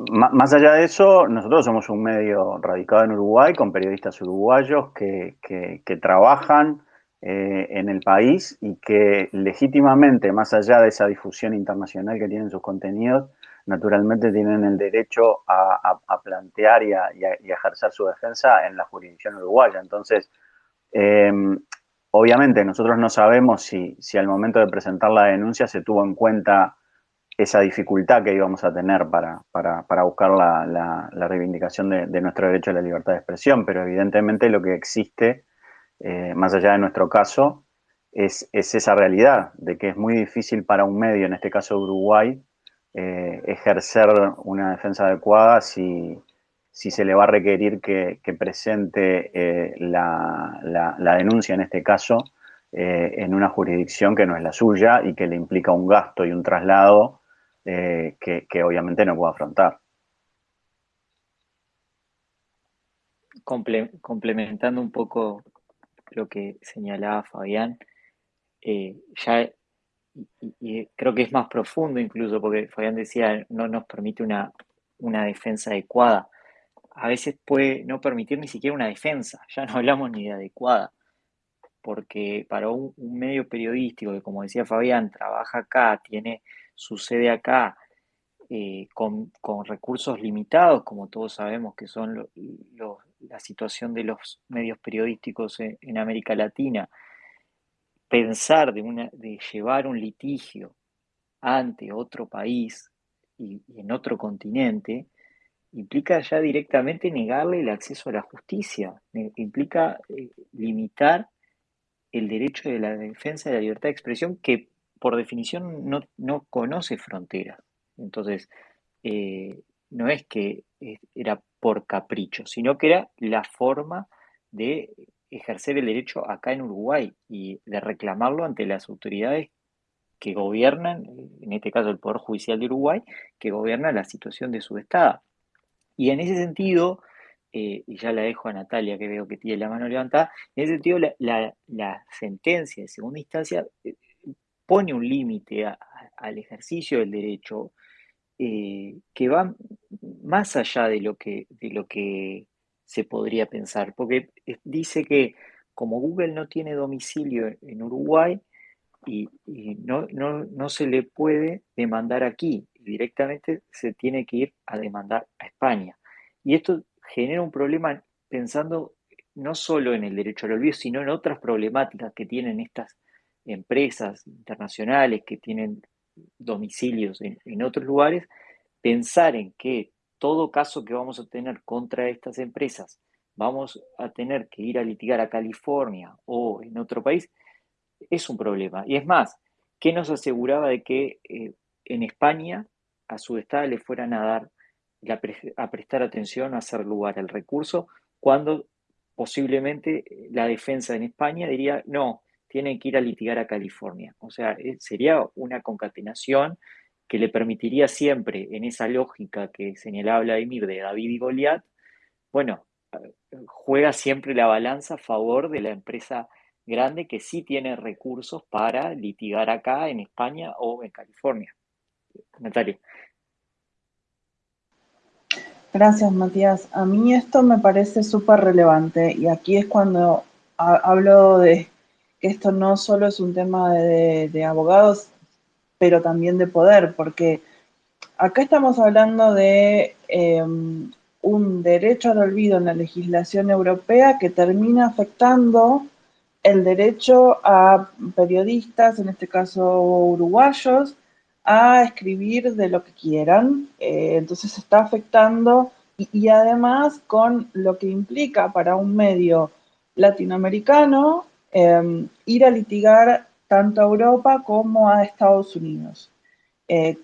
más allá de eso, nosotros somos un medio radicado en Uruguay con periodistas uruguayos que, trabajan eh, en el país y que legítimamente, más allá de esa difusión internacional que tienen sus contenidos, naturalmente tienen el derecho a, plantear y a, ejercer su defensa en la jurisdicción uruguaya. Entonces, em, obviamente nosotros no sabemos si, si al momento de presentar la denuncia se tuvo en cuenta esa dificultad que íbamos a tener para, buscar la, reivindicación de, nuestro derecho a la libertad de expresión, pero evidentemente lo que existe, eh, más allá de nuestro caso, es, esa realidad de que es muy difícil para un medio, en este caso Uruguay, eh, ejercer una defensa adecuada si, se le va a requerir que, presente eh, la, denuncia, en este caso, en una jurisdicción que no es la suya y que le implica un gasto y un traslado eh, que, obviamente no puedo afrontar. complementando un poco lo que señalaba Fabián, eh, ya y, creo que es más profundo incluso, porque Fabián decía, no nos permite una, una defensa adecuada. A veces puede no permitir ni siquiera una defensa, ya no hablamos ni de adecuada, porque para un medio periodístico que, como decía Fabián, trabaja acá, tiene sucede acá eh, con, recursos limitados, como todos sabemos que son la situación de los medios periodísticos en, América Latina, pensar de, una, de llevar un litigio ante otro país y, en otro continente, implica ya directamente negarle el acceso a la justicia, implica eh, limitar el derecho de la defensa de la libertad de expresión que por definición no, conoce fronteras. Entonces, eh, no es que era por capricho, sino que era la forma de ejercer el derecho acá en Uruguay y de reclamarlo ante las autoridades que gobiernan, en este caso el Poder Judicial de Uruguay, que gobierna la situación de su Estado. Y en ese sentido, eh, y ya la dejo a Natalia que veo que tiene la mano levantada, en ese sentido la, la sentencia de segunda instancia eh, pone un límite al ejercicio del derecho eh, que va más allá de lo que, de lo que se podría pensar, porque dice que como Google no tiene domicilio en Uruguay y, no, no, se le puede demandar aquí, directamente se tiene que ir a demandar a España. Y esto genera un problema pensando no solo en el derecho al olvido, sino en otras problemáticas que tienen estas empresas internacionales que tienen domicilios en, otros lugares, pensar en que todo caso que vamos a tener contra estas empresas vamos a tener que ir a litigar a California o en otro país, es un problema. Y es más, ¿qué nos aseguraba de que eh, en España a su estado le fueran a dar, a prestar atención, a hacer lugar al recurso, cuando posiblemente la defensa en España diría, no, tienen que ir a litigar a California. O sea, eh, sería una concatenación que le permitiría siempre, en esa lógica que señalaba Vladimir de David y Goliat, bueno, eh, juega siempre la balanza a favor de la empresa grande que sí tiene recursos para litigar acá en España o en California. Natalia. Gracias, Matías. A mí esto me parece súper relevante y aquí es cuando hablo de que esto no solo es un tema de, abogados, pero también de poder, porque acá estamos hablando de em, un derecho al olvido en la legislación europea que termina afectando el derecho a periodistas, en este caso uruguayos, a escribir de lo que quieran. Eh, entonces está afectando y, además con lo que implica para un medio latinoamericano Em, ir a litigar tanto a Europa como a Estados Unidos. Eh,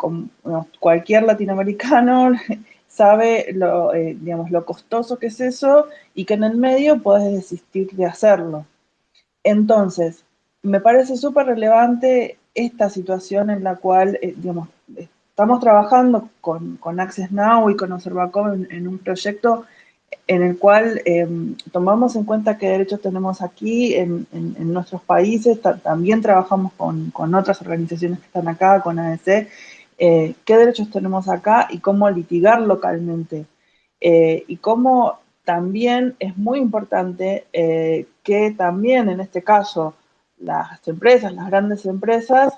cualquier latinoamericano sabe lo, eh, digamos, lo costoso que es eso y que en el medio puedes desistir de hacerlo. entonces, me parece súper relevante esta situación en la cual, eh, digamos, estamos trabajando con, con, Access Now y con Observacom en, un proyecto en el cual em, tomamos en cuenta qué derechos tenemos aquí en, nuestros países, también trabajamos con, con, otras organizaciones que están acá, con ADC, eh, qué derechos tenemos acá y cómo litigar localmente. Eh, y cómo también es muy importante que también en este caso las empresas, las grandes empresas,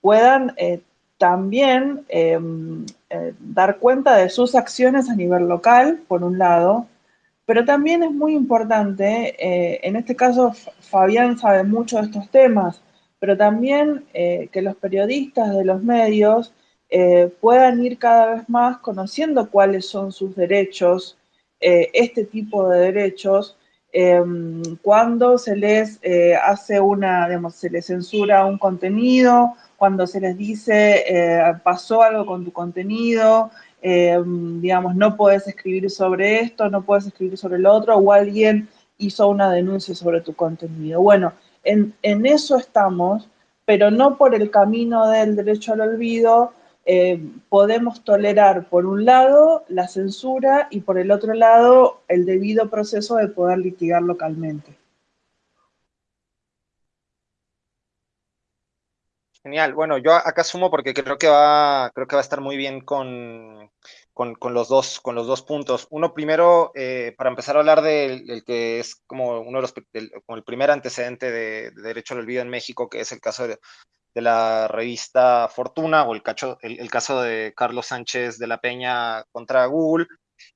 puedan eh, también em, eh, dar cuenta de sus acciones a nivel local, por un lado, pero también es muy importante, eh, en este caso Fabián sabe mucho de estos temas, pero también que los periodistas de los medios puedan ir cada vez más conociendo cuáles son sus derechos, este tipo de derechos, Em, cuando se les eh, hace una, digamos, se les censura un contenido, cuando se les dice eh, pasó algo con tu contenido, em, digamos, no puedes escribir sobre esto, no puedes escribir sobre el otro, o alguien hizo una denuncia sobre tu contenido. Bueno, en, en eso estamos, pero no por el camino del derecho al olvido, eh, podemos tolerar por un lado la censura y por el otro lado el debido proceso de poder litigar localmente. Genial. Bueno, yo acá sumo porque creo que va, creo que va a estar muy bien con, con, los, dos, con los dos puntos. Uno primero, eh, para empezar a hablar del, que es como uno de los, como el primer antecedente de, de, derecho al olvido en México, que es el caso de, de la revista Fortuna o el, el, caso de Carlos Sánchez de la Peña contra Google,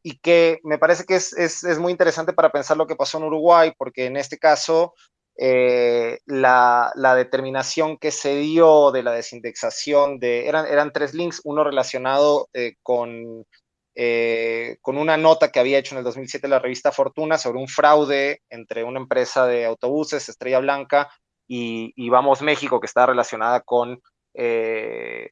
y que me parece que es, es, es muy interesante para pensar lo que pasó en Uruguay, porque en este caso eh, la, determinación que se dio de la desindexación de, eran, eran tres links, uno relacionado eh, con, eh, con una nota que había hecho en el 2007 la revista Fortuna sobre un fraude entre una empresa de autobuses, Estrella Blanca, y, Vamos México, que está relacionada con eh,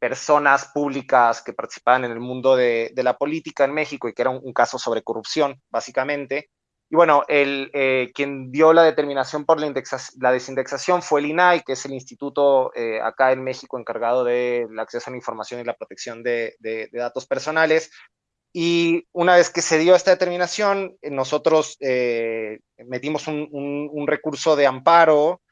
personas públicas que participaban en el mundo de, la política en México y que era un, caso sobre corrupción, básicamente. Y bueno, el, quien dio la determinación por la, desindexación fue el INAI, que es el instituto acá en México encargado del acceso a la información y la protección de, datos personales. Y una vez que se dio esta determinación, eh, nosotros eh, metimos un, recurso de amparo, eh,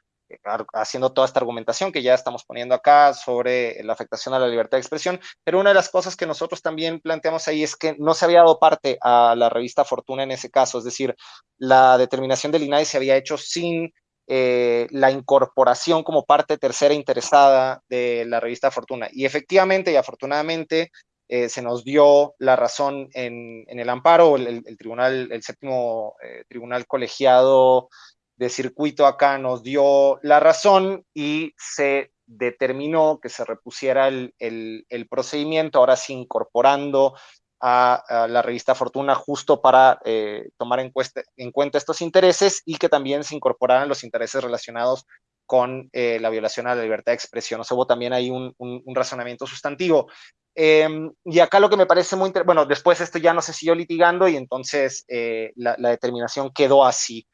haciendo toda esta argumentación que ya estamos poniendo acá sobre la afectación a la libertad de expresión, pero una de las cosas que nosotros también planteamos ahí es que no se había dado parte a la revista Fortuna en ese caso, es decir, la determinación del INAI se había hecho sin la incorporación como parte tercera interesada de la revista Fortuna. Y efectivamente y afortunadamente eh, se nos dio la razón en, el amparo, el, tribunal, el séptimo eh, tribunal colegiado de circuito acá nos dio la razón y se determinó que se repusiera el, procedimiento, ahora sí incorporando a, la revista Fortuna justo para eh, tomar en, en, cuenta estos intereses y que también se incorporaran los intereses relacionados con la violación a la libertad de expresión. O sea, hubo también ahí un, un razonamiento sustantivo. Em, y acá lo que me parece muy interesante, bueno, después esto ya no se siguió litigando y entonces eh, la, determinación quedó así.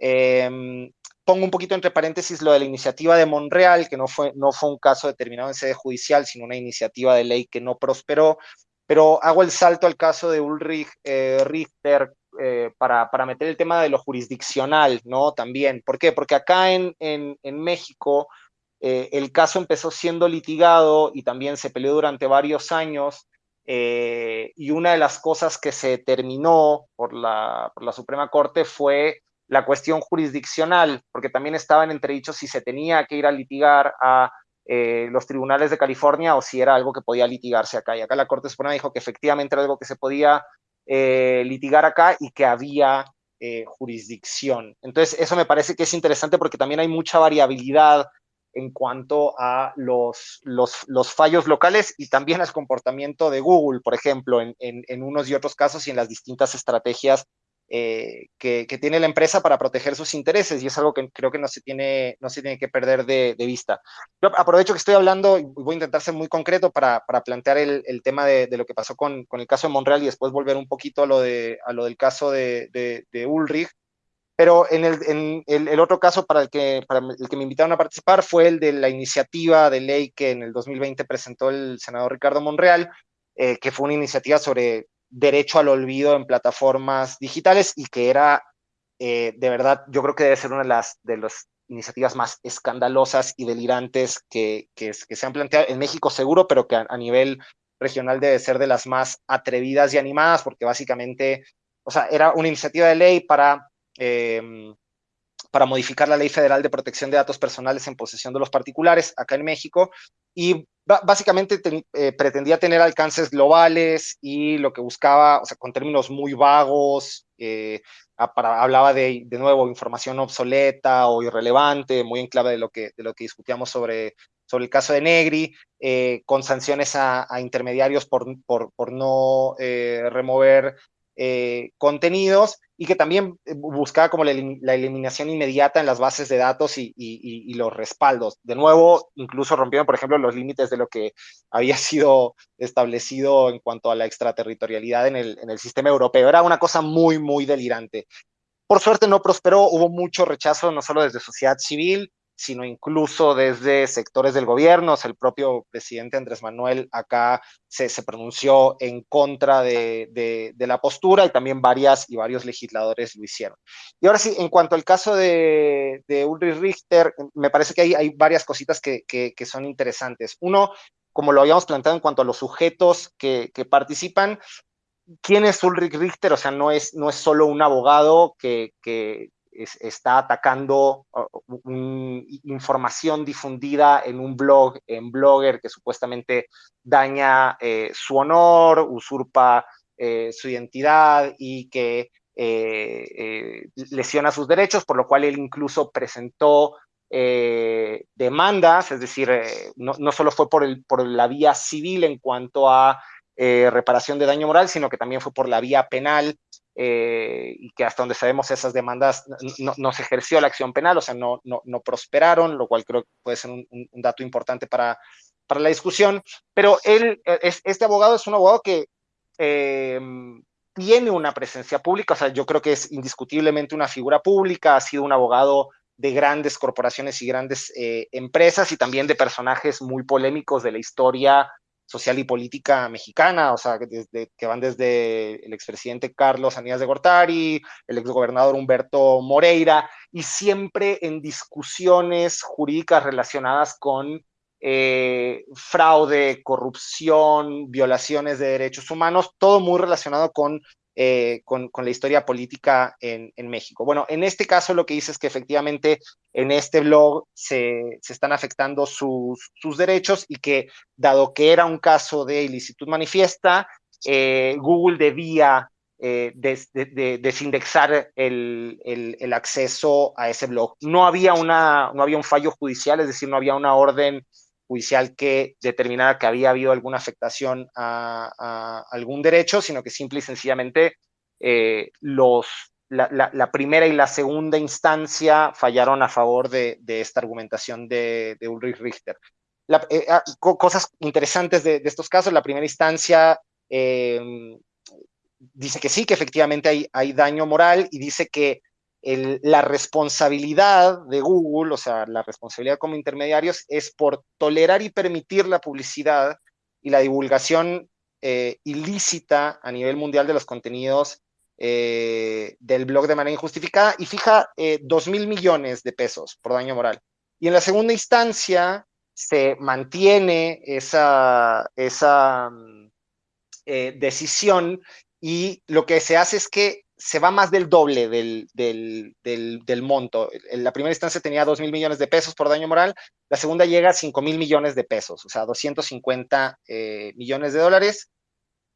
Em, pongo un poquito entre paréntesis lo de la iniciativa de Monreal, que no fue, no fue un caso determinado en sede judicial, sino una iniciativa de ley que no prosperó, pero hago el salto al caso de Ulrich eh, Richter eh, para, para, meter el tema de lo jurisdiccional, ¿no? También. ¿Por qué? Porque acá en, en, en México eh, el caso empezó siendo litigado y también se peleó durante varios años. Eh, y una de las cosas que se determinó por la, Suprema Corte fue la cuestión jurisdiccional, porque también estaban entredichos si se tenía que ir a litigar a eh, los tribunales de California o si era algo que podía litigarse acá. Y acá la Corte Suprema dijo que efectivamente era algo que se podía litigar acá y que había jurisdicción. Entonces, eso me parece que es interesante porque también hay mucha variabilidad en cuanto a los, los, fallos locales y también al comportamiento de Google, por ejemplo, en, en, unos y otros casos y en las distintas estrategias eh, que, tiene la empresa para proteger sus intereses y es algo que creo que no se tiene, no se tiene que perder de, vista. Yo aprovecho que estoy hablando y voy a intentar ser muy concreto para, para plantear el, el tema de, de, lo que pasó con, con, el caso de Monreal y después volver un poquito a lo, de, a lo del caso de, de Ulrich Pero en el, el, otro caso para el, que, para el que me invitaron a participar fue el de la iniciativa de ley que en el 2020 presentó el senador Ricardo Monreal, eh, que fue una iniciativa sobre derecho al olvido en plataformas digitales y que era, eh, de verdad, yo creo que debe ser una de las, de las iniciativas más escandalosas y delirantes que, que, se han planteado en México seguro, pero que a, nivel regional debe ser de las más atrevidas y animadas, porque básicamente, o sea, era una iniciativa de ley para Em, para modificar la Ley Federal de Protección de Datos Personales en posesión de los particulares acá en México. Y básicamente eh, pretendía tener alcances globales y lo que buscaba, o sea, con términos muy vagos, eh, hablaba de, de nuevo, información obsoleta o irrelevante, muy en clave de lo que, de lo que discutíamos sobre, sobre el caso de Negri, eh, con sanciones a, intermediarios por, por, por no remover contenidos y que también eh, buscaba como la, eliminación inmediata en las bases de datos y, los respaldos. De nuevo, incluso rompiendo, por ejemplo, los límites de lo que había sido establecido en cuanto a la extraterritorialidad en el sistema europeo. Era una cosa muy, muy delirante. Por suerte no prosperó, hubo mucho rechazo, no solo desde sociedad civil, sino incluso desde sectores del gobierno. el propio presidente Andrés Manuel acá se, pronunció en contra de, la postura y también varias y varios legisladores lo hicieron. Y ahora sí, en cuanto al caso de, Ulrich Richter, me parece que hay, hay varias cositas que, son interesantes. Uno, como lo habíamos planteado en cuanto a los sujetos que, participan, ¿quién es Ulrich Richter? O sea, no es, no es solo un abogado que, está atacando uh, información difundida en un blog, en Blogger, que supuestamente daña eh, su honor, usurpa eh, su identidad y que eh, lesiona sus derechos, por lo cual él incluso presentó demandas, es decir, no, no, solo fue por, el, por la vía civil en cuanto a reparación de daño moral, sino que también fue por la vía penal eh, y que hasta donde sabemos esas demandas no, se ejerció la acción penal, o sea, no, no, prosperaron, lo cual creo que puede ser un, dato importante para, para la discusión. Pero él, es, este abogado es un abogado que eh, tiene una presencia pública, o sea, yo creo que es indiscutiblemente una figura pública, ha sido un abogado de grandes corporaciones y grandes eh, empresas y también de personajes muy polémicos de la historia social y política mexicana, o sea, desde, que van desde el expresidente Carlos Aníbal de Gortari, el exgobernador Humberto Moreira, y siempre en discusiones jurídicas relacionadas con eh, fraude, corrupción, violaciones de derechos humanos, todo muy relacionado con eh, con, la historia política en, México. Bueno, en este caso lo que dice es que efectivamente en este blog se, están afectando sus, derechos y que dado que era un caso de ilicitud manifiesta, eh, Google debía eh, desindexar el, acceso a ese blog. No había, una, no había un fallo judicial, es decir, no había una orden judicial que determinara que había habido alguna afectación a, algún derecho, sino que simple y sencillamente eh, los, la, primera y la segunda instancia fallaron a favor de, esta argumentación de, Ulrich Richter. Eh, ah, cosas interesantes de, estos casos, la primera instancia eh, dice que sí, que efectivamente hay, hay daño moral y dice que la responsabilidad de Google, o sea, la responsabilidad como intermediarios, es por tolerar y permitir la publicidad y la divulgación eh, ilícita a nivel mundial de los contenidos eh, del blog de manera injustificada y fija eh, dos mil millones de pesos por daño moral. Y en la segunda instancia se mantiene esa, esa mm, decisión y lo que se hace es que se va más del doble del, del, monto. En la primera instancia tenía 2 mil millones de pesos por daño moral, la segunda llega a 5 mil millones de pesos, o sea, 250 eh, millones de dólares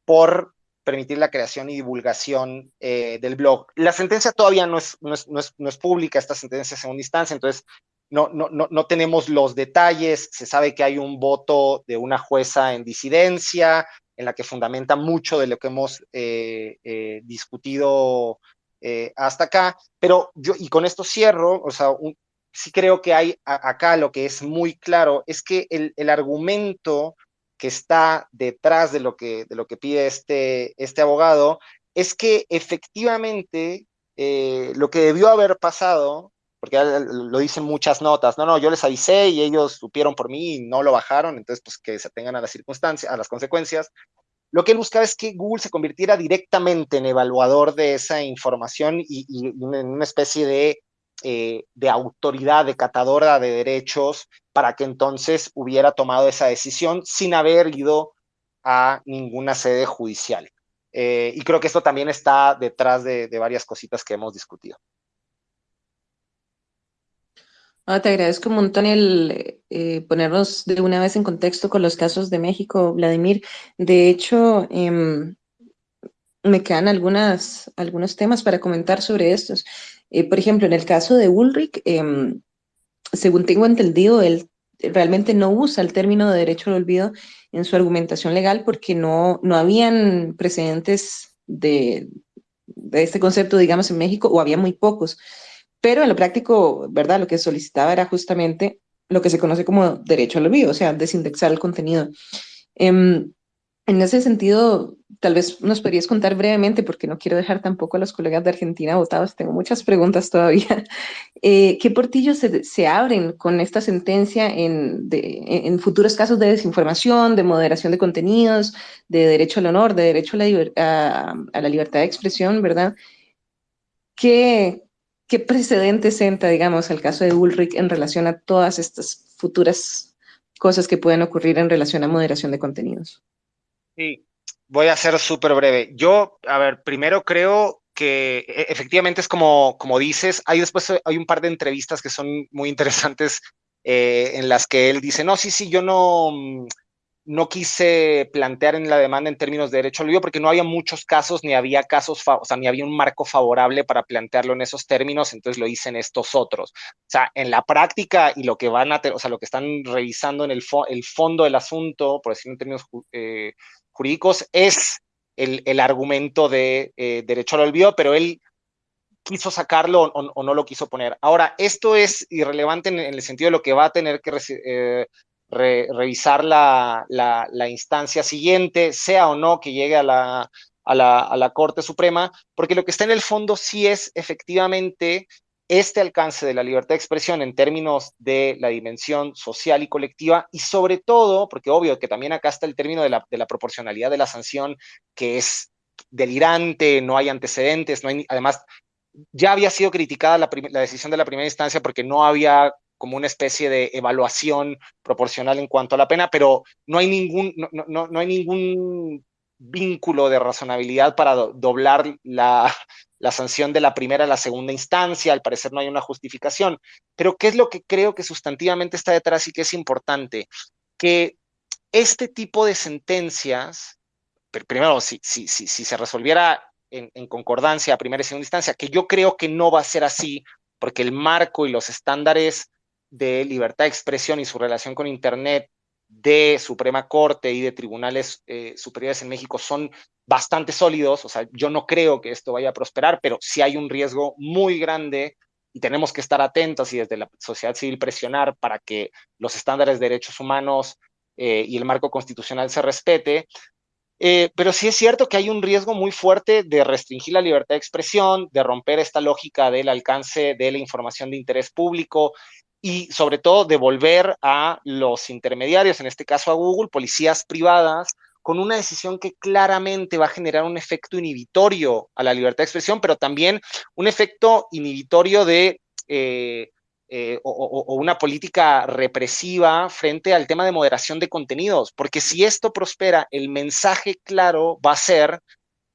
por permitir la creación y divulgación eh, del blog. La sentencia todavía no es, no es, no es, pública, esta sentencia es segunda instancia, entonces no, no, no, no tenemos los detalles, se sabe que hay un voto de una jueza en disidencia, en la que fundamenta mucho de lo que hemos eh, eh, discutido eh, hasta acá, pero yo, y con esto cierro, o sea, sí creo que hay acá lo que es muy claro, es que el, el, argumento que está detrás de lo que, de lo que pide este, este abogado es que efectivamente lo que debió haber pasado, porque lo dicen muchas notas, no, no, yo les avisé y ellos supieron por mí y no lo bajaron, entonces pues que se tengan a las circunstancias, a las consecuencias. Lo que él buscaba es que Google se convirtiera directamente en evaluador de esa información y, en una especie de, eh, de autoridad, de catadora de derechos, para que entonces hubiera tomado esa decisión sin haber ido a ninguna sede judicial. Eh, y creo que esto también está detrás de, varias cositas que hemos discutido. Ah, te agradezco un montón el eh, ponernos de una vez en contexto con los casos de México, Vladimir. De hecho, em, me quedan algunas, algunos temas para comentar sobre estos. Eh, por ejemplo, en el caso de Ulrich, em, según tengo entendido, él realmente no usa el término de derecho al olvido en su argumentación legal porque no, no habían precedentes de, de este concepto, digamos, en México, o había muy pocos. Pero en lo práctico, ¿verdad? Lo que solicitaba era justamente lo que se conoce como derecho al olvido, o sea, desindexar el contenido. Em, en ese sentido, tal vez nos podrías contar brevemente, porque no quiero dejar tampoco a los colegas de Argentina votados, tengo muchas preguntas todavía. Eh, ¿Qué portillos se, abren con esta sentencia en, en, futuros casos de desinformación, de moderación de contenidos, de derecho al honor, de derecho a la, a, la libertad de expresión, verdad? ¿Qué, ¿Qué precedente senta, digamos, el caso de Ulrich en relación a todas estas futuras cosas que pueden ocurrir en relación a moderación de contenidos? Sí, voy a ser súper breve. Yo, a ver, primero creo que e, efectivamente es como, como dices, hay después hay un par de entrevistas que son muy interesantes eh, en las que él dice, no, sí, sí, yo no, no quise plantear en la demanda en términos de derecho al olvido porque no había muchos casos, ni había casos, o sea, ni había un marco favorable para plantearlo en esos términos, entonces lo hice en estos otros. O sea, en la práctica y lo que van a, o sea, lo que están revisando en el, el fondo del asunto, por decirlo en términos eh, jurídicos es el, argumento de eh, derecho al olvido, pero él quiso sacarlo o, no lo quiso poner. Ahora, esto es irrelevante en, el sentido de lo que va a tener que eh, revisar la, instancia siguiente, sea o no que llegue a la, Corte Suprema, porque lo que está en el fondo sí es efectivamente este alcance de la libertad de expresión en términos de la dimensión social y colectiva y sobre todo, porque obvio que también acá está el término de la, proporcionalidad de la sanción, que es delirante, no hay antecedentes, no hay, además ya había sido criticada la, decisión de la primera instancia porque no había como una especie de evaluación proporcional en cuanto a la pena, pero no hay ningún, no, no hay ningún vínculo de razonabilidad para doblar la, la sanción de la primera a la segunda instancia, al parecer no hay una justificación, pero ¿qué es lo que creo que sustantivamente está detrás y que es importante? Que este tipo de sentencias, primero, si, si, si, si se resolviera en, en, concordancia a primera y segunda instancia, que yo creo que no va a ser así, porque el marco y los estándares de libertad de expresión y su relación con Internet de Suprema Corte y de tribunales eh, superiores en México son bastante sólidos, o sea, yo no creo que esto vaya a prosperar, pero sí hay un riesgo muy grande y tenemos que estar atentos y desde la sociedad civil presionar para que los estándares de derechos humanos eh, y el marco constitucional se respete. Eh, pero sí es cierto que hay un riesgo muy fuerte de restringir la libertad de expresión, de romper esta lógica del alcance de la información de interés público y sobre todo devolver a los intermediarios, en este caso a Google, policías privadas, con una decisión que claramente va a generar un efecto inhibitorio a la libertad de expresión, pero también un efecto inhibitorio de eh, eh, o, una política represiva frente al tema de moderación de contenidos, porque si esto prospera, el mensaje claro va a ser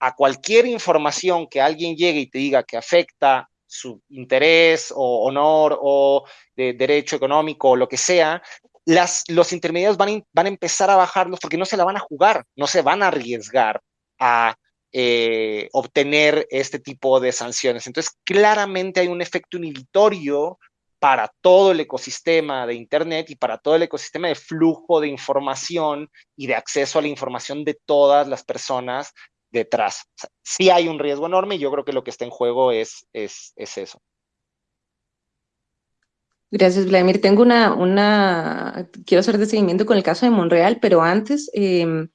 a cualquier información que alguien llegue y te diga que afecta su interés o honor o de derecho económico o lo que sea, las, los intermediarios van, van a empezar a bajarlos porque no se la van a jugar, no se van a arriesgar a eh, obtener este tipo de sanciones. Entonces, claramente hay un efecto inhibitorio para todo el ecosistema de Internet y para todo el ecosistema de flujo de información y de acceso a la información de todas las personas detrás. sí hay un riesgo enorme y yo creo que lo que está en juego es, es, eso. Gracias, Vladimir. Tengo una, una, quiero hacer de seguimiento con el caso de Monreal, pero antes, em,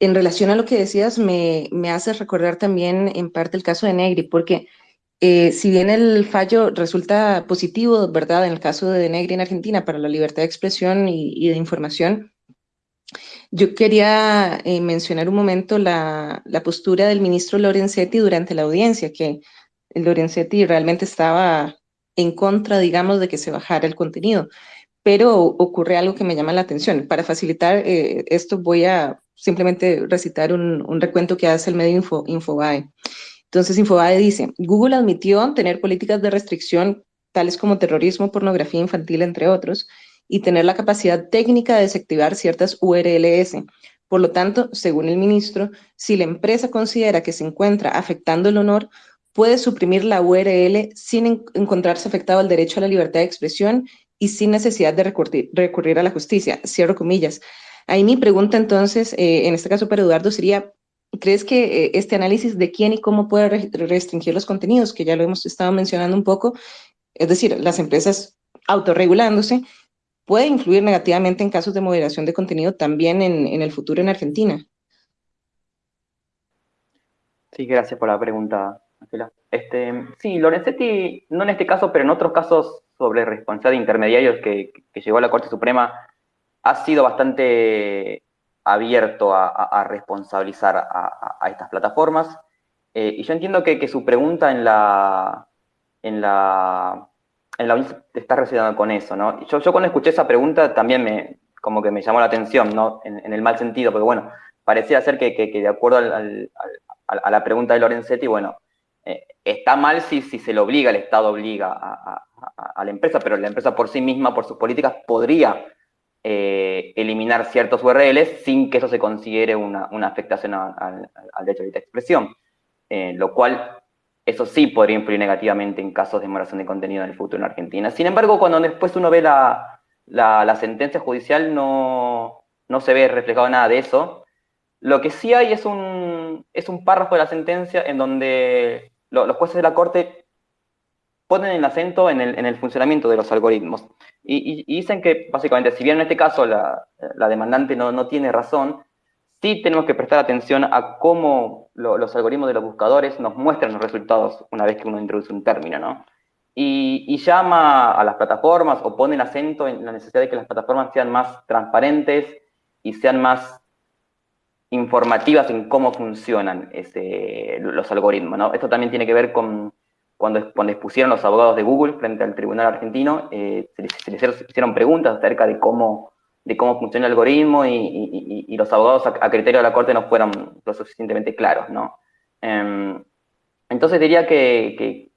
en relación a lo que decías, me, me hace recordar también en parte el caso de Negri, porque Eh, si bien el fallo resulta positivo, ¿verdad? En el caso de Negri en Argentina para la libertad de expresión y, de información, yo quería eh, mencionar un momento la, la, postura del ministro Lorenzetti durante la audiencia, que Lorenzetti realmente estaba en contra, digamos, de que se bajara el contenido. Pero ocurre algo que me llama la atención. Para facilitar eh, esto voy a simplemente recitar un, un, recuento que hace el medio Info, Infobae. Entonces Infobae dice, Google admitió tener políticas de restricción tales como terrorismo, pornografía infantil, entre otros, y tener la capacidad técnica de desactivar ciertas URLs. Por lo tanto, según el ministro, si la empresa considera que se encuentra afectando el honor, puede suprimir la URL sin encontrarse afectado el derecho a la libertad de expresión y sin necesidad de recurrir, recurrir a la justicia. Cierro comillas. Ahí mi pregunta entonces, eh, en este caso para Eduardo, sería, ¿Crees que eh, este análisis de quién y cómo puede restringir los contenidos, que ya lo hemos estado mencionando un poco, es decir, las empresas autorregulándose, puede influir negativamente en casos de moderación de contenido también en, el futuro en Argentina? Sí, gracias por la pregunta, Angela. Este, sí, Lorenzetti, no en este caso, pero en otros casos sobre responsabilidad de intermediarios que, que llegó a la Corte Suprema, ha sido bastante abierto a, responsabilizar a, estas plataformas. Eh, y yo entiendo que, su pregunta en la, en la, en la está relacionada con eso, ¿no? Yo, cuando escuché esa pregunta también me, como que me llamó la atención, ¿no? En, el mal sentido, porque bueno, parecía ser que, de acuerdo a la pregunta de Lorenzetti, bueno, eh, está mal si, se le obliga, el Estado obliga a, a, la empresa, pero la empresa por sí misma, por sus políticas, podría eh, eliminar ciertos URLs sin que eso se considere una, afectación al derecho de expresión, eh, lo cual eso sí podría influir negativamente en casos de moderación de contenido en el futuro en Argentina. Sin embargo, cuando después uno ve la, sentencia judicial no, no, se ve reflejado nada de eso. Lo que sí hay es un, es un párrafo de la sentencia en donde los jueces de la Corte ponen el acento en el, en el funcionamiento de los algoritmos. Y, dicen que, básicamente, si bien en este caso la, demandante no, no, tiene razón, sí tenemos que prestar atención a cómo los algoritmos de los buscadores nos muestran los resultados una vez que uno introduce un término, ¿no? Y, y, llama a las plataformas o pone el acento en la necesidad de que las plataformas sean más transparentes y sean más informativas en cómo funcionan ese, los algoritmos, ¿no? Esto también tiene que ver con cuando, cuando expusieron los abogados de Google frente al tribunal argentino, eh, se, les, hicieron preguntas acerca de cómo, de cómo funciona el algoritmo y, los abogados a, criterio de la Corte no fueron lo suficientemente claros, ¿no? Em, entonces diría que,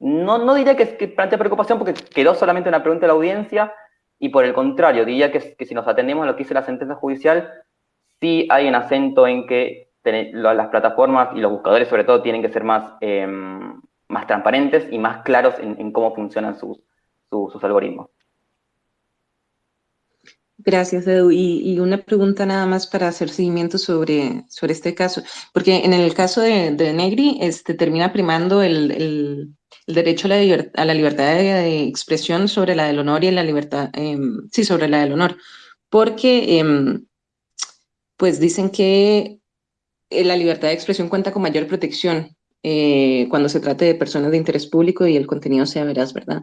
no, diría que, que, plantea preocupación porque quedó solamente una pregunta de la audiencia y por el contrario, diría que, si nos atendemos a lo que dice la sentencia judicial, sí hay un acento en que las plataformas y los buscadores sobre todo tienen que ser más, em, más transparentes y más claros en, cómo funcionan sus, sus, algoritmos. Gracias, Edu. Y, una pregunta nada más para hacer seguimiento sobre, sobre este caso, porque en el caso de, Negri este, termina primando el, el, derecho a la, a la libertad de, expresión sobre la del honor y la libertad, em, sí, sobre la del honor, porque em, pues dicen que eh, la libertad de expresión cuenta con mayor protección eh, cuando se trate de personas de interés público y el contenido sea veraz, ¿verdad?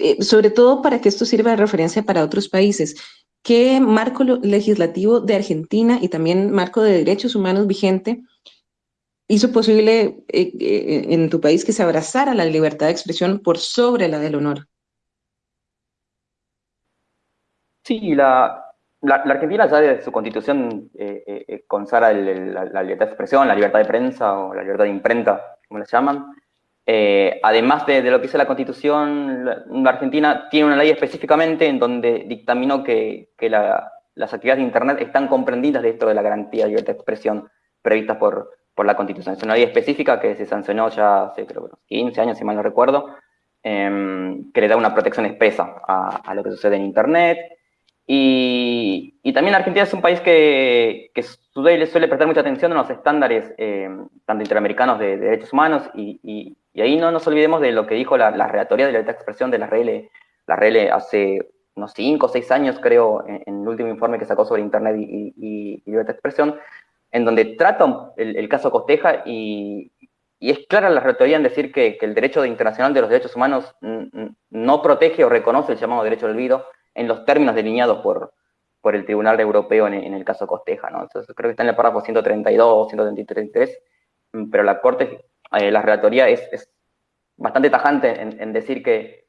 Eh, sobre todo para que esto sirva de referencia para otros países. ¿Qué marco legislativo de Argentina y también marco de derechos humanos vigente hizo posible en tu país que se abrazara la libertad de expresión por sobre la del honor? Sí, la, la, Argentina ya de su constitución eh, eh, eh consagra la, libertad de expresión, la libertad de prensa o la libertad de imprenta, como le llaman. Eh, además de, lo que dice la constitución, la, Argentina tiene una ley específicamente en donde dictaminó que, las actividades de Internet están comprendidas dentro de la garantía de libertad de expresión prevista por, la constitución. Es una ley específica que se sancionó ya hace creo 15 años, si mal no recuerdo, em, que le da una protección expresa a, lo que sucede en Internet y, también Argentina es un país que, que suele, suele prestar mucha atención a los estándares, eh, tanto interamericanos de, derechos humanos, y, ahí no nos olvidemos de lo que dijo la, la Relatoría de Libertad de Expresión de la RL, la RL hace unos 5 o 6 años, creo, en, el último informe que sacó sobre Internet y, libertad de expresión, en donde trata el, caso Costeja y, y es clara la retórica en decir que, el derecho internacional de los derechos humanos no protege o reconoce el llamado derecho al olvido en los términos delineados por, por el Tribunal Europeo en, el caso Costeja. ¿no? Entonces, creo que está en el párrafo 132, 133, pero la Corte, eh, la relatoría es, bastante tajante en, decir que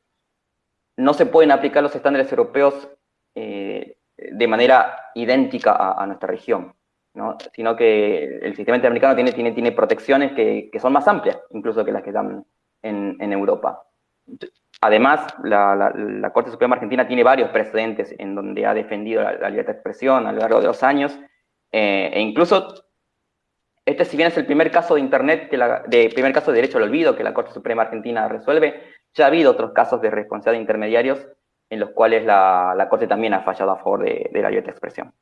no se pueden aplicar los estándares europeos eh, de manera idéntica a nuestra región sino que el sistema interamericano tiene, tiene, tiene protecciones que, son más amplias, incluso que las que dan en, Europa. Además, la, Corte Suprema Argentina tiene varios precedentes en donde ha defendido la, libertad de expresión a lo largo de los años, eh, e incluso este, si bien es el primer caso de Internet, que de primer caso de derecho al olvido que la Corte Suprema Argentina resuelve, ya ha habido otros casos de responsabilidad de intermediarios en los cuales la, Corte también ha fallado a favor de, la libertad de expresión.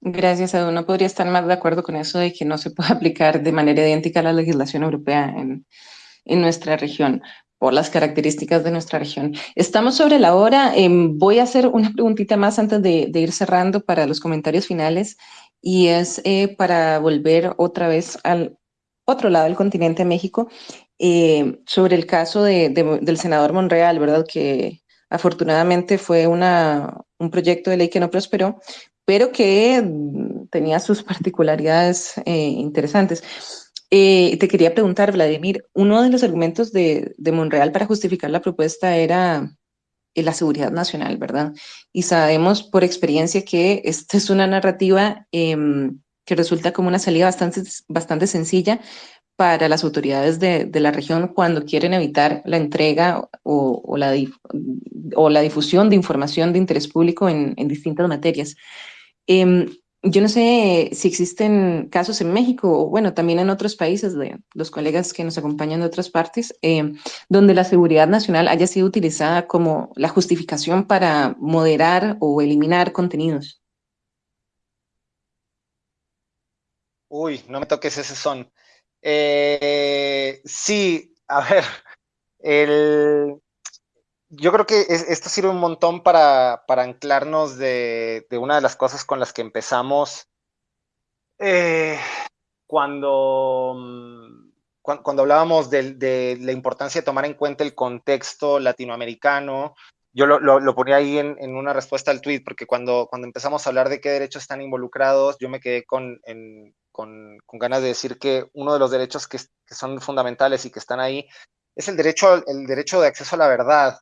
Gracias, Edu. No podría estar más de acuerdo con eso de que no se puede aplicar de manera idéntica a la legislación europea en, nuestra región por las características de nuestra región. Estamos sobre la hora. Em, voy a hacer una preguntita más antes de, ir cerrando para los comentarios finales y es eh, para volver otra vez al otro lado del continente, México, eh, sobre el caso del senador Monreal, ¿verdad? Que afortunadamente fue una, un proyecto de ley que no prosperó, pero que tenía sus particularidades eh, interesantes. Eh, te quería preguntar, Vladimir, uno de los argumentos de, Monreal para justificar la propuesta era eh, la seguridad nacional, ¿verdad? Y sabemos por experiencia que esta es una narrativa em, que resulta como una salida bastante, bastante sencilla para las autoridades de, la región cuando quieren evitar la entrega o, la, o la, difusión de información de interés público en, en distintas materias. Em, yo no sé si existen casos en México o, bueno, también en otros países, de los colegas que nos acompañan de otras partes, em, donde la seguridad nacional haya sido utilizada como la justificación para moderar o eliminar contenidos. Uy, no me toques ese son. Eh, sí, a ver, el, yo creo que esto sirve un montón para, anclarnos de, una de las cosas con las que empezamos eh, cuando, mm, cuando, hablábamos de, la importancia de tomar en cuenta el contexto latinoamericano. Yo lo, ponía ahí en, una respuesta al tweet, porque cuando, cuando empezamos a hablar de qué derechos están involucrados, yo me quedé con, con, ganas de decir que uno de los derechos que, que, son fundamentales y que están ahí es el derecho, el derecho de acceso a la verdad.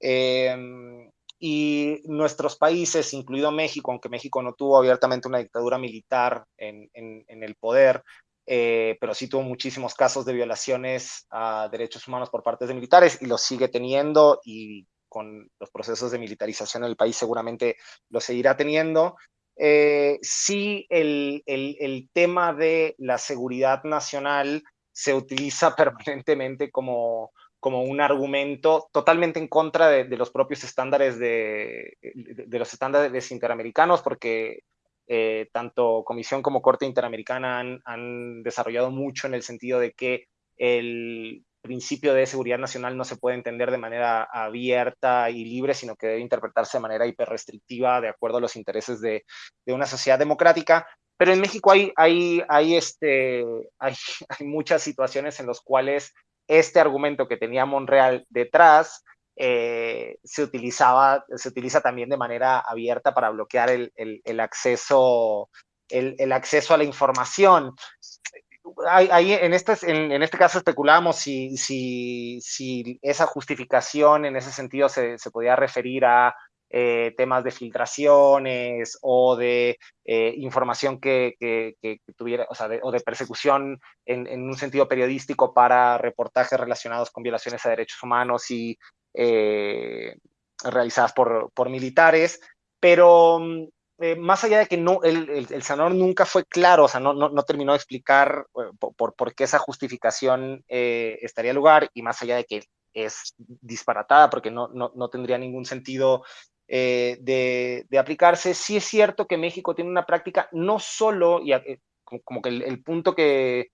Em, y nuestros países, incluido México, aunque México no tuvo abiertamente una dictadura militar en, el poder, eh, pero sí tuvo muchísimos casos de violaciones a derechos humanos por parte de militares y lo sigue teniendo y con los procesos de militarización en el país seguramente lo seguirá teniendo. Eh, sí, el, el, tema de la seguridad nacional se utiliza permanentemente como, como un argumento totalmente en contra de, los propios estándares de, de, los estándares interamericanos, porque eh, tanto Comisión como Corte Interamericana han, han, desarrollado mucho en el sentido de que el principio de seguridad nacional no se puede entender de manera abierta y libre, sino que debe interpretarse de manera hiperrestrictiva de acuerdo a los intereses de, de una sociedad democrática. Pero en México hay, hay, hay, este, hay, hay muchas situaciones en las cuales este argumento que tenía Monreal detrás eh, se utilizaba, se utiliza también de manera abierta para bloquear el, acceso, el, acceso a la información. Ahí, en, este, en, este caso especulamos si, si, si, esa justificación en ese sentido se, se podía referir a eh, temas de filtraciones o de eh, información que, tuviera, o, sea, de, persecución en, un sentido periodístico para reportajes relacionados con violaciones a derechos humanos y eh, realizadas por, militares, pero más allá de que no, el, el, Sanor nunca fue claro, o sea, no, terminó de explicar por, por, qué esa justificación estaría lugar, y más allá de que es disparatada porque no, tendría ningún sentido eh, de, aplicarse. Sí es cierto que México tiene una práctica no solo, y eh, como, que el, punto que,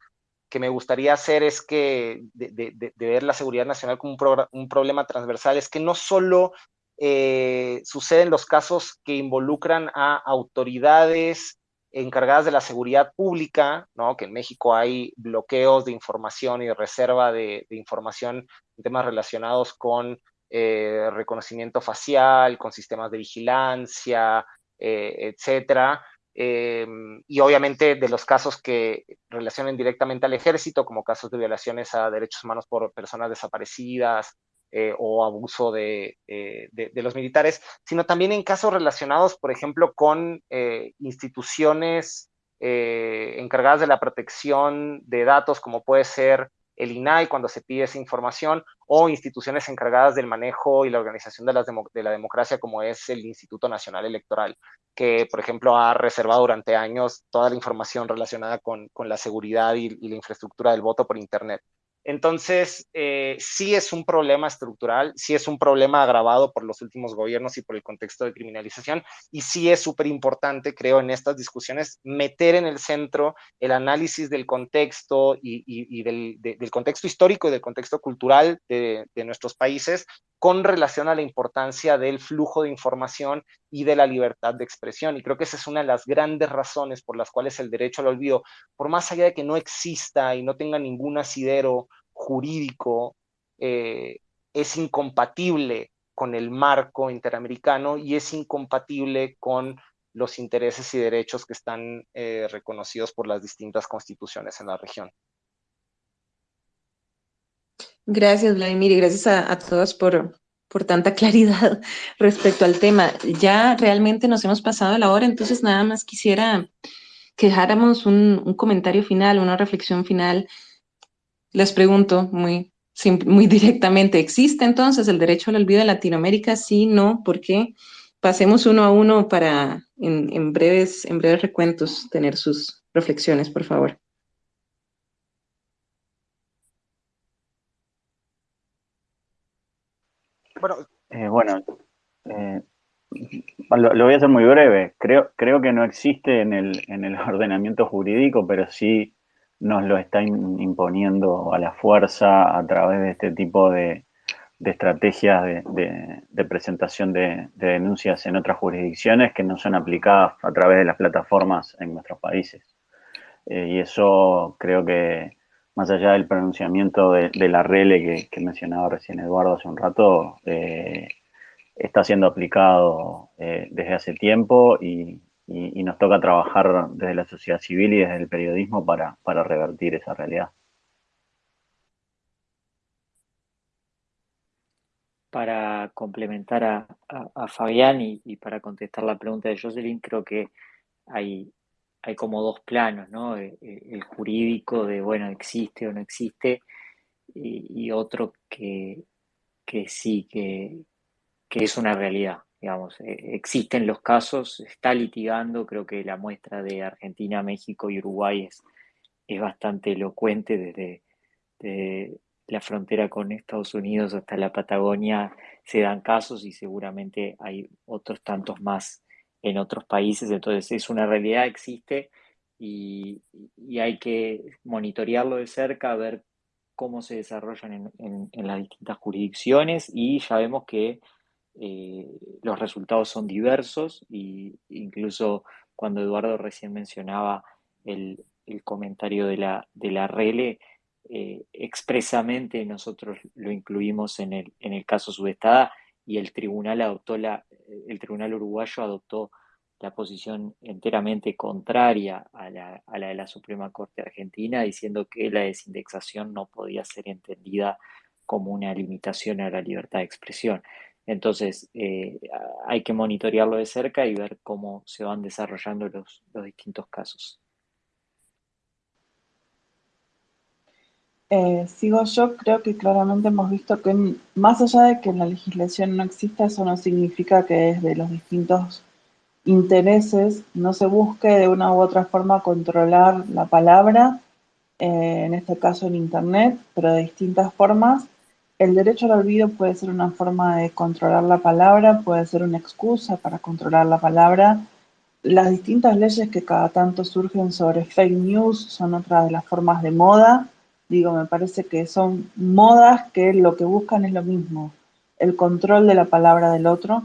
me gustaría hacer es que de, ver la seguridad nacional como un, problema transversal, es que no solo eh, suceden los casos que involucran a autoridades encargadas de la seguridad pública, ¿no? que en México hay bloqueos de información y reserva de, información en temas relacionados con eh, reconocimiento facial, con sistemas de vigilancia, eh, etcétera. Em, y obviamente de los casos que relacionen directamente al ejército, como casos de violaciones a derechos humanos por personas desaparecidas, eh, o abuso de, los militares, sino también en casos relacionados, por ejemplo, con instituciones encargadas de la protección de datos, como puede ser el INAI cuando se pide esa información, o instituciones encargadas del manejo y la organización de, de la democracia, como es el Instituto Nacional Electoral, que, por ejemplo, ha reservado durante años toda la información relacionada con, la seguridad y la infraestructura del voto por Internet. Entonces, eh, sí es un problema estructural, sí es un problema agravado por los últimos gobiernos y por el contexto de criminalización, y sí es súper importante, creo, en estas discusiones, meter en el centro el análisis del contexto y, del, contexto histórico y del contexto cultural de, de nuestros países con relación a la importancia del flujo de información y de la libertad de expresión. Y creo que esa es una de las grandes razones por las cuales el derecho al olvido, por más allá de que no exista y no tenga ningún asidero jurídico, eh, es incompatible con el marco interamericano y es incompatible con los intereses y derechos que están eh, reconocidos por las distintas constituciones en la región. Gracias, Vladimir, y gracias a, todos por, por tanta claridad respecto al tema. Ya realmente nos hemos pasado la hora, entonces nada más quisiera que dejáramos un, un comentario final, una reflexión final. Les pregunto muy, muy directamente, ¿existe entonces el derecho al olvido en Latinoamérica? Sí, no, ¿por qué? Pasemos uno a uno para en, en breves, en breves recuentos tener sus reflexiones, por favor. Bueno, eh, eh, lo, voy a hacer muy breve. Creo, creo que no existe en el, en el ordenamiento jurídico, pero sí nos lo está imponiendo a la fuerza a través de este tipo de, estrategias de, presentación de, denuncias en otras jurisdicciones que no son aplicadas a través de las plataformas en nuestros países. Eh, y eso creo que más allá del pronunciamiento de, la RELE que, mencionaba recién Eduardo hace un rato, eh, está siendo aplicado eh, desde hace tiempo y, nos toca trabajar desde la sociedad civil y desde el periodismo para, revertir esa realidad. Para complementar a, Fabián y, y, para contestar la pregunta de Jocelyn, creo que hay hay como dos planos, ¿no? E, e, el, jurídico de, bueno, existe o no existe, y, otro que, sí, que, es una realidad, digamos. E, existen los casos, está litigando, creo que la muestra de Argentina, México y Uruguay es, es bastante elocuente desde, la frontera con Estados Unidos hasta la Patagonia se dan casos y seguramente hay otros tantos más en otros países, entonces es una realidad, existe y, hay que monitorearlo de cerca, ver cómo se desarrollan en, las distintas jurisdicciones y ya vemos que eh, los resultados son diversos e incluso cuando Eduardo recién mencionaba el, comentario de la, de la RELE, eh, expresamente nosotros lo incluimos en el, en el caso subestada y el tribunal adoptó la, el tribunal uruguayo adoptó la posición enteramente contraria a la, de la Suprema Corte Argentina, diciendo que la desindexación no podía ser entendida como una limitación a la libertad de expresión. Entonces, eh, hay que monitorearlo de cerca y ver cómo se van desarrollando los, los distintos casos. Eh, sigo yo, creo que claramente hemos visto que más allá de que la legislación no exista, eso no significa que desde los distintos intereses no se busque de una u otra forma controlar la palabra, eh, en este caso en Internet, pero de distintas formas. El derecho al olvido puede ser una forma de controlar la palabra, puede ser una excusa para controlar la palabra. Las distintas leyes que cada tanto surgen sobre fake news son otra de las formas de moda Digo, me parece que son modas que lo que buscan es lo mismo, el control de la palabra del otro.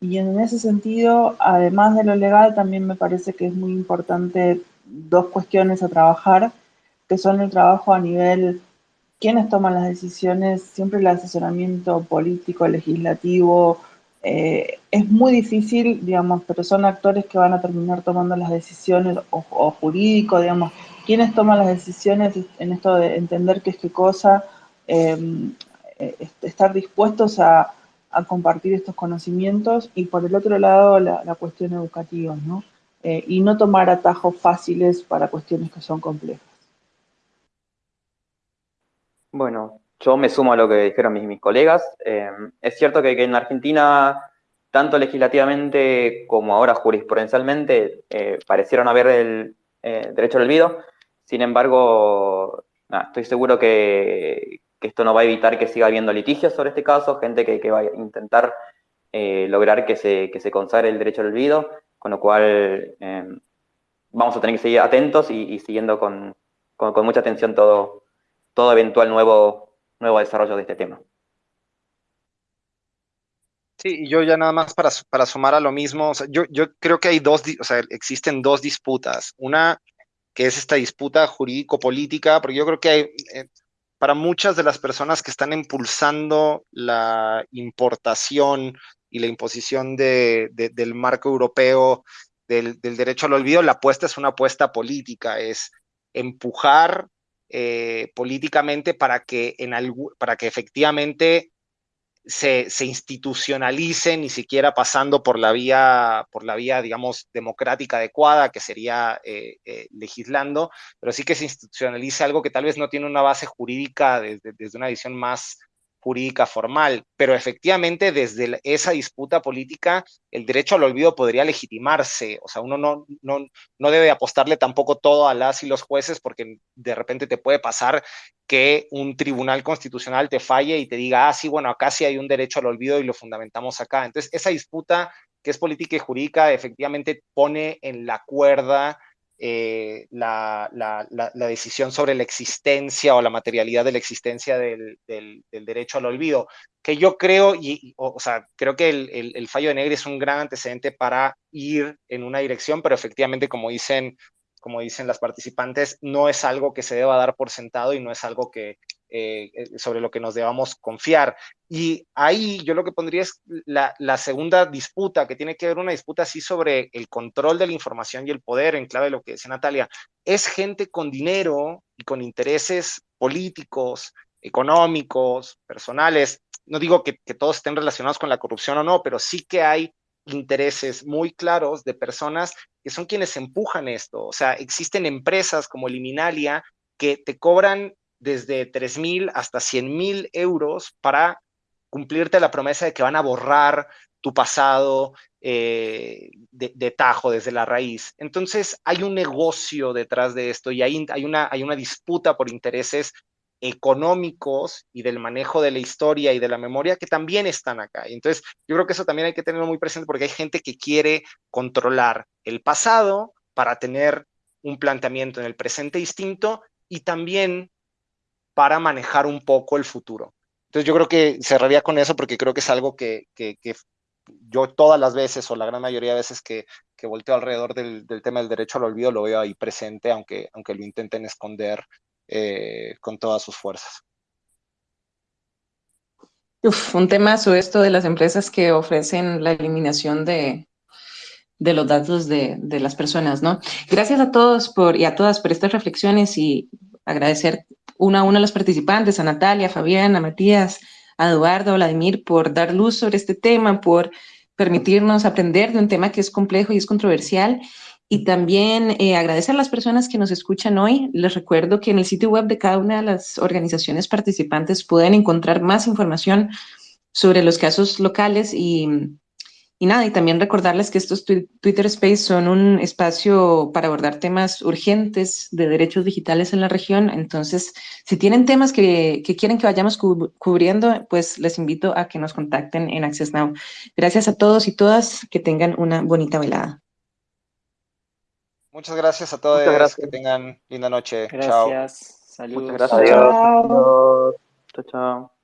Y en ese sentido, además de lo legal, también me parece que es muy importante dos cuestiones a trabajar, que son el trabajo a nivel quiénes toman las decisiones, siempre el asesoramiento político, legislativo, eh, es muy difícil, digamos, pero son actores que van a terminar tomando las decisiones, o jurídico, digamos, quiénes toman las decisiones en esto de entender qué es qué cosa, em, eh, estar dispuestos a, compartir estos conocimientos y por el otro lado la, cuestión educativa, ¿no? Eh, y no tomar atajos fáciles para cuestiones que son complejas. Bueno, yo me sumo a lo que dijeron mis, colegas. Eh, es cierto que, en Argentina, tanto legislativamente como ahora jurisprudencialmente, parecieron haber el derecho al olvido. Sin embargo, estoy seguro que, esto no va a evitar que siga habiendo litigios sobre este caso, gente que, va a intentar eh, lograr que se, que se consagre el derecho al olvido, con lo cual em, vamos a tener que seguir atentos y, siguiendo con, mucha atención todo, todo eventual nuevo, nuevo desarrollo de este tema. Sí, y yo ya nada más para, para sumar a lo mismo, yo, yo creo que hay dos, o sea, existen dos disputas. Una que es esta disputa jurídico-política, porque yo creo que hay, eh, para muchas de las personas que están impulsando la importación y la imposición del marco europeo del, derecho al olvido, la apuesta es una apuesta política, es empujar eh, políticamente para que, en para que efectivamente se, institucionalice, ni siquiera pasando por la vía, por la vía, digamos, democrática adecuada, que sería eh, eh, legislando, pero sí que se institucionalice algo que tal vez no tiene una base jurídica desde, desde una visión más jurídica formal, pero efectivamente desde esa disputa política el derecho al olvido podría legitimarse, o sea, uno no, no, no debe apostarle tampoco todo a las y los jueces porque de repente te puede pasar que un tribunal constitucional te falle y te diga, ah, sí, bueno, acá sí hay un derecho al olvido y lo fundamentamos acá. Entonces, esa disputa que es política y jurídica efectivamente pone en la cuerda eh, la, decisión sobre la existencia o la materialidad de la existencia del, derecho al olvido, que yo creo, y, o, sea, creo que el, fallo de Negri es un gran antecedente para ir en una dirección, pero efectivamente, como dicen, como dicen las participantes, no es algo que se deba dar por sentado y no es algo que, eh, eh, sobre lo que nos debamos confiar. Y ahí yo lo que pondría es la, segunda disputa, que tiene que ver una disputa así sobre el control de la información y el poder, en clave de lo que decía Natalia. Es gente con dinero y con intereses políticos, económicos, personales. No digo que, que todos estén relacionados con la corrupción o no, pero sí que hay intereses muy claros de personas que son quienes empujan esto. O sea, existen empresas como Liminalia que te cobran desde 3 mil hasta 100 mil euros para cumplirte la promesa de que van a borrar tu pasado eh, de, tajo desde la raíz. Entonces hay un negocio detrás de esto y hay, una, hay una disputa por intereses económicos y del manejo de la historia y de la memoria que también están acá. Entonces yo creo que eso también hay que tenerlo muy presente porque hay gente que quiere controlar el pasado para tener un planteamiento en el presente distinto y también para manejar un poco el futuro. Entonces yo creo que cerraría con eso porque creo que es algo que, yo todas las veces o la gran mayoría de veces que, que volteo alrededor del, tema del derecho al olvido lo veo ahí presente, aunque, aunque lo intenten esconder eh, con todas sus fuerzas. Uf, un temazo esto de las empresas que ofrecen la eliminación de, de los datos de, de, las personas, ¿no? Gracias a todos por, y a todas por estas reflexiones y agradecer una a una a los participantes, a Natalia, a Fabián, a Matías, a Eduardo, a Vladimir, por dar luz sobre este tema, por permitirnos aprender de un tema que es complejo y es controversial. Y también eh, agradecer a las personas que nos escuchan hoy. Les recuerdo que en el sitio web de cada una de las organizaciones participantes pueden encontrar más información sobre los casos locales y y nada, y también recordarles que estos Twitter Space son un espacio para abordar temas urgentes de derechos digitales en la región. Entonces, si tienen temas que, quieren que vayamos cubriendo, pues les invito a que nos contacten en Access Now. Gracias a todos y todas, que tengan una bonita velada. Muchas gracias a todos, gracias. que tengan linda noche. Gracias, saludos. Muchas gracias. Adiós. Chao, chao.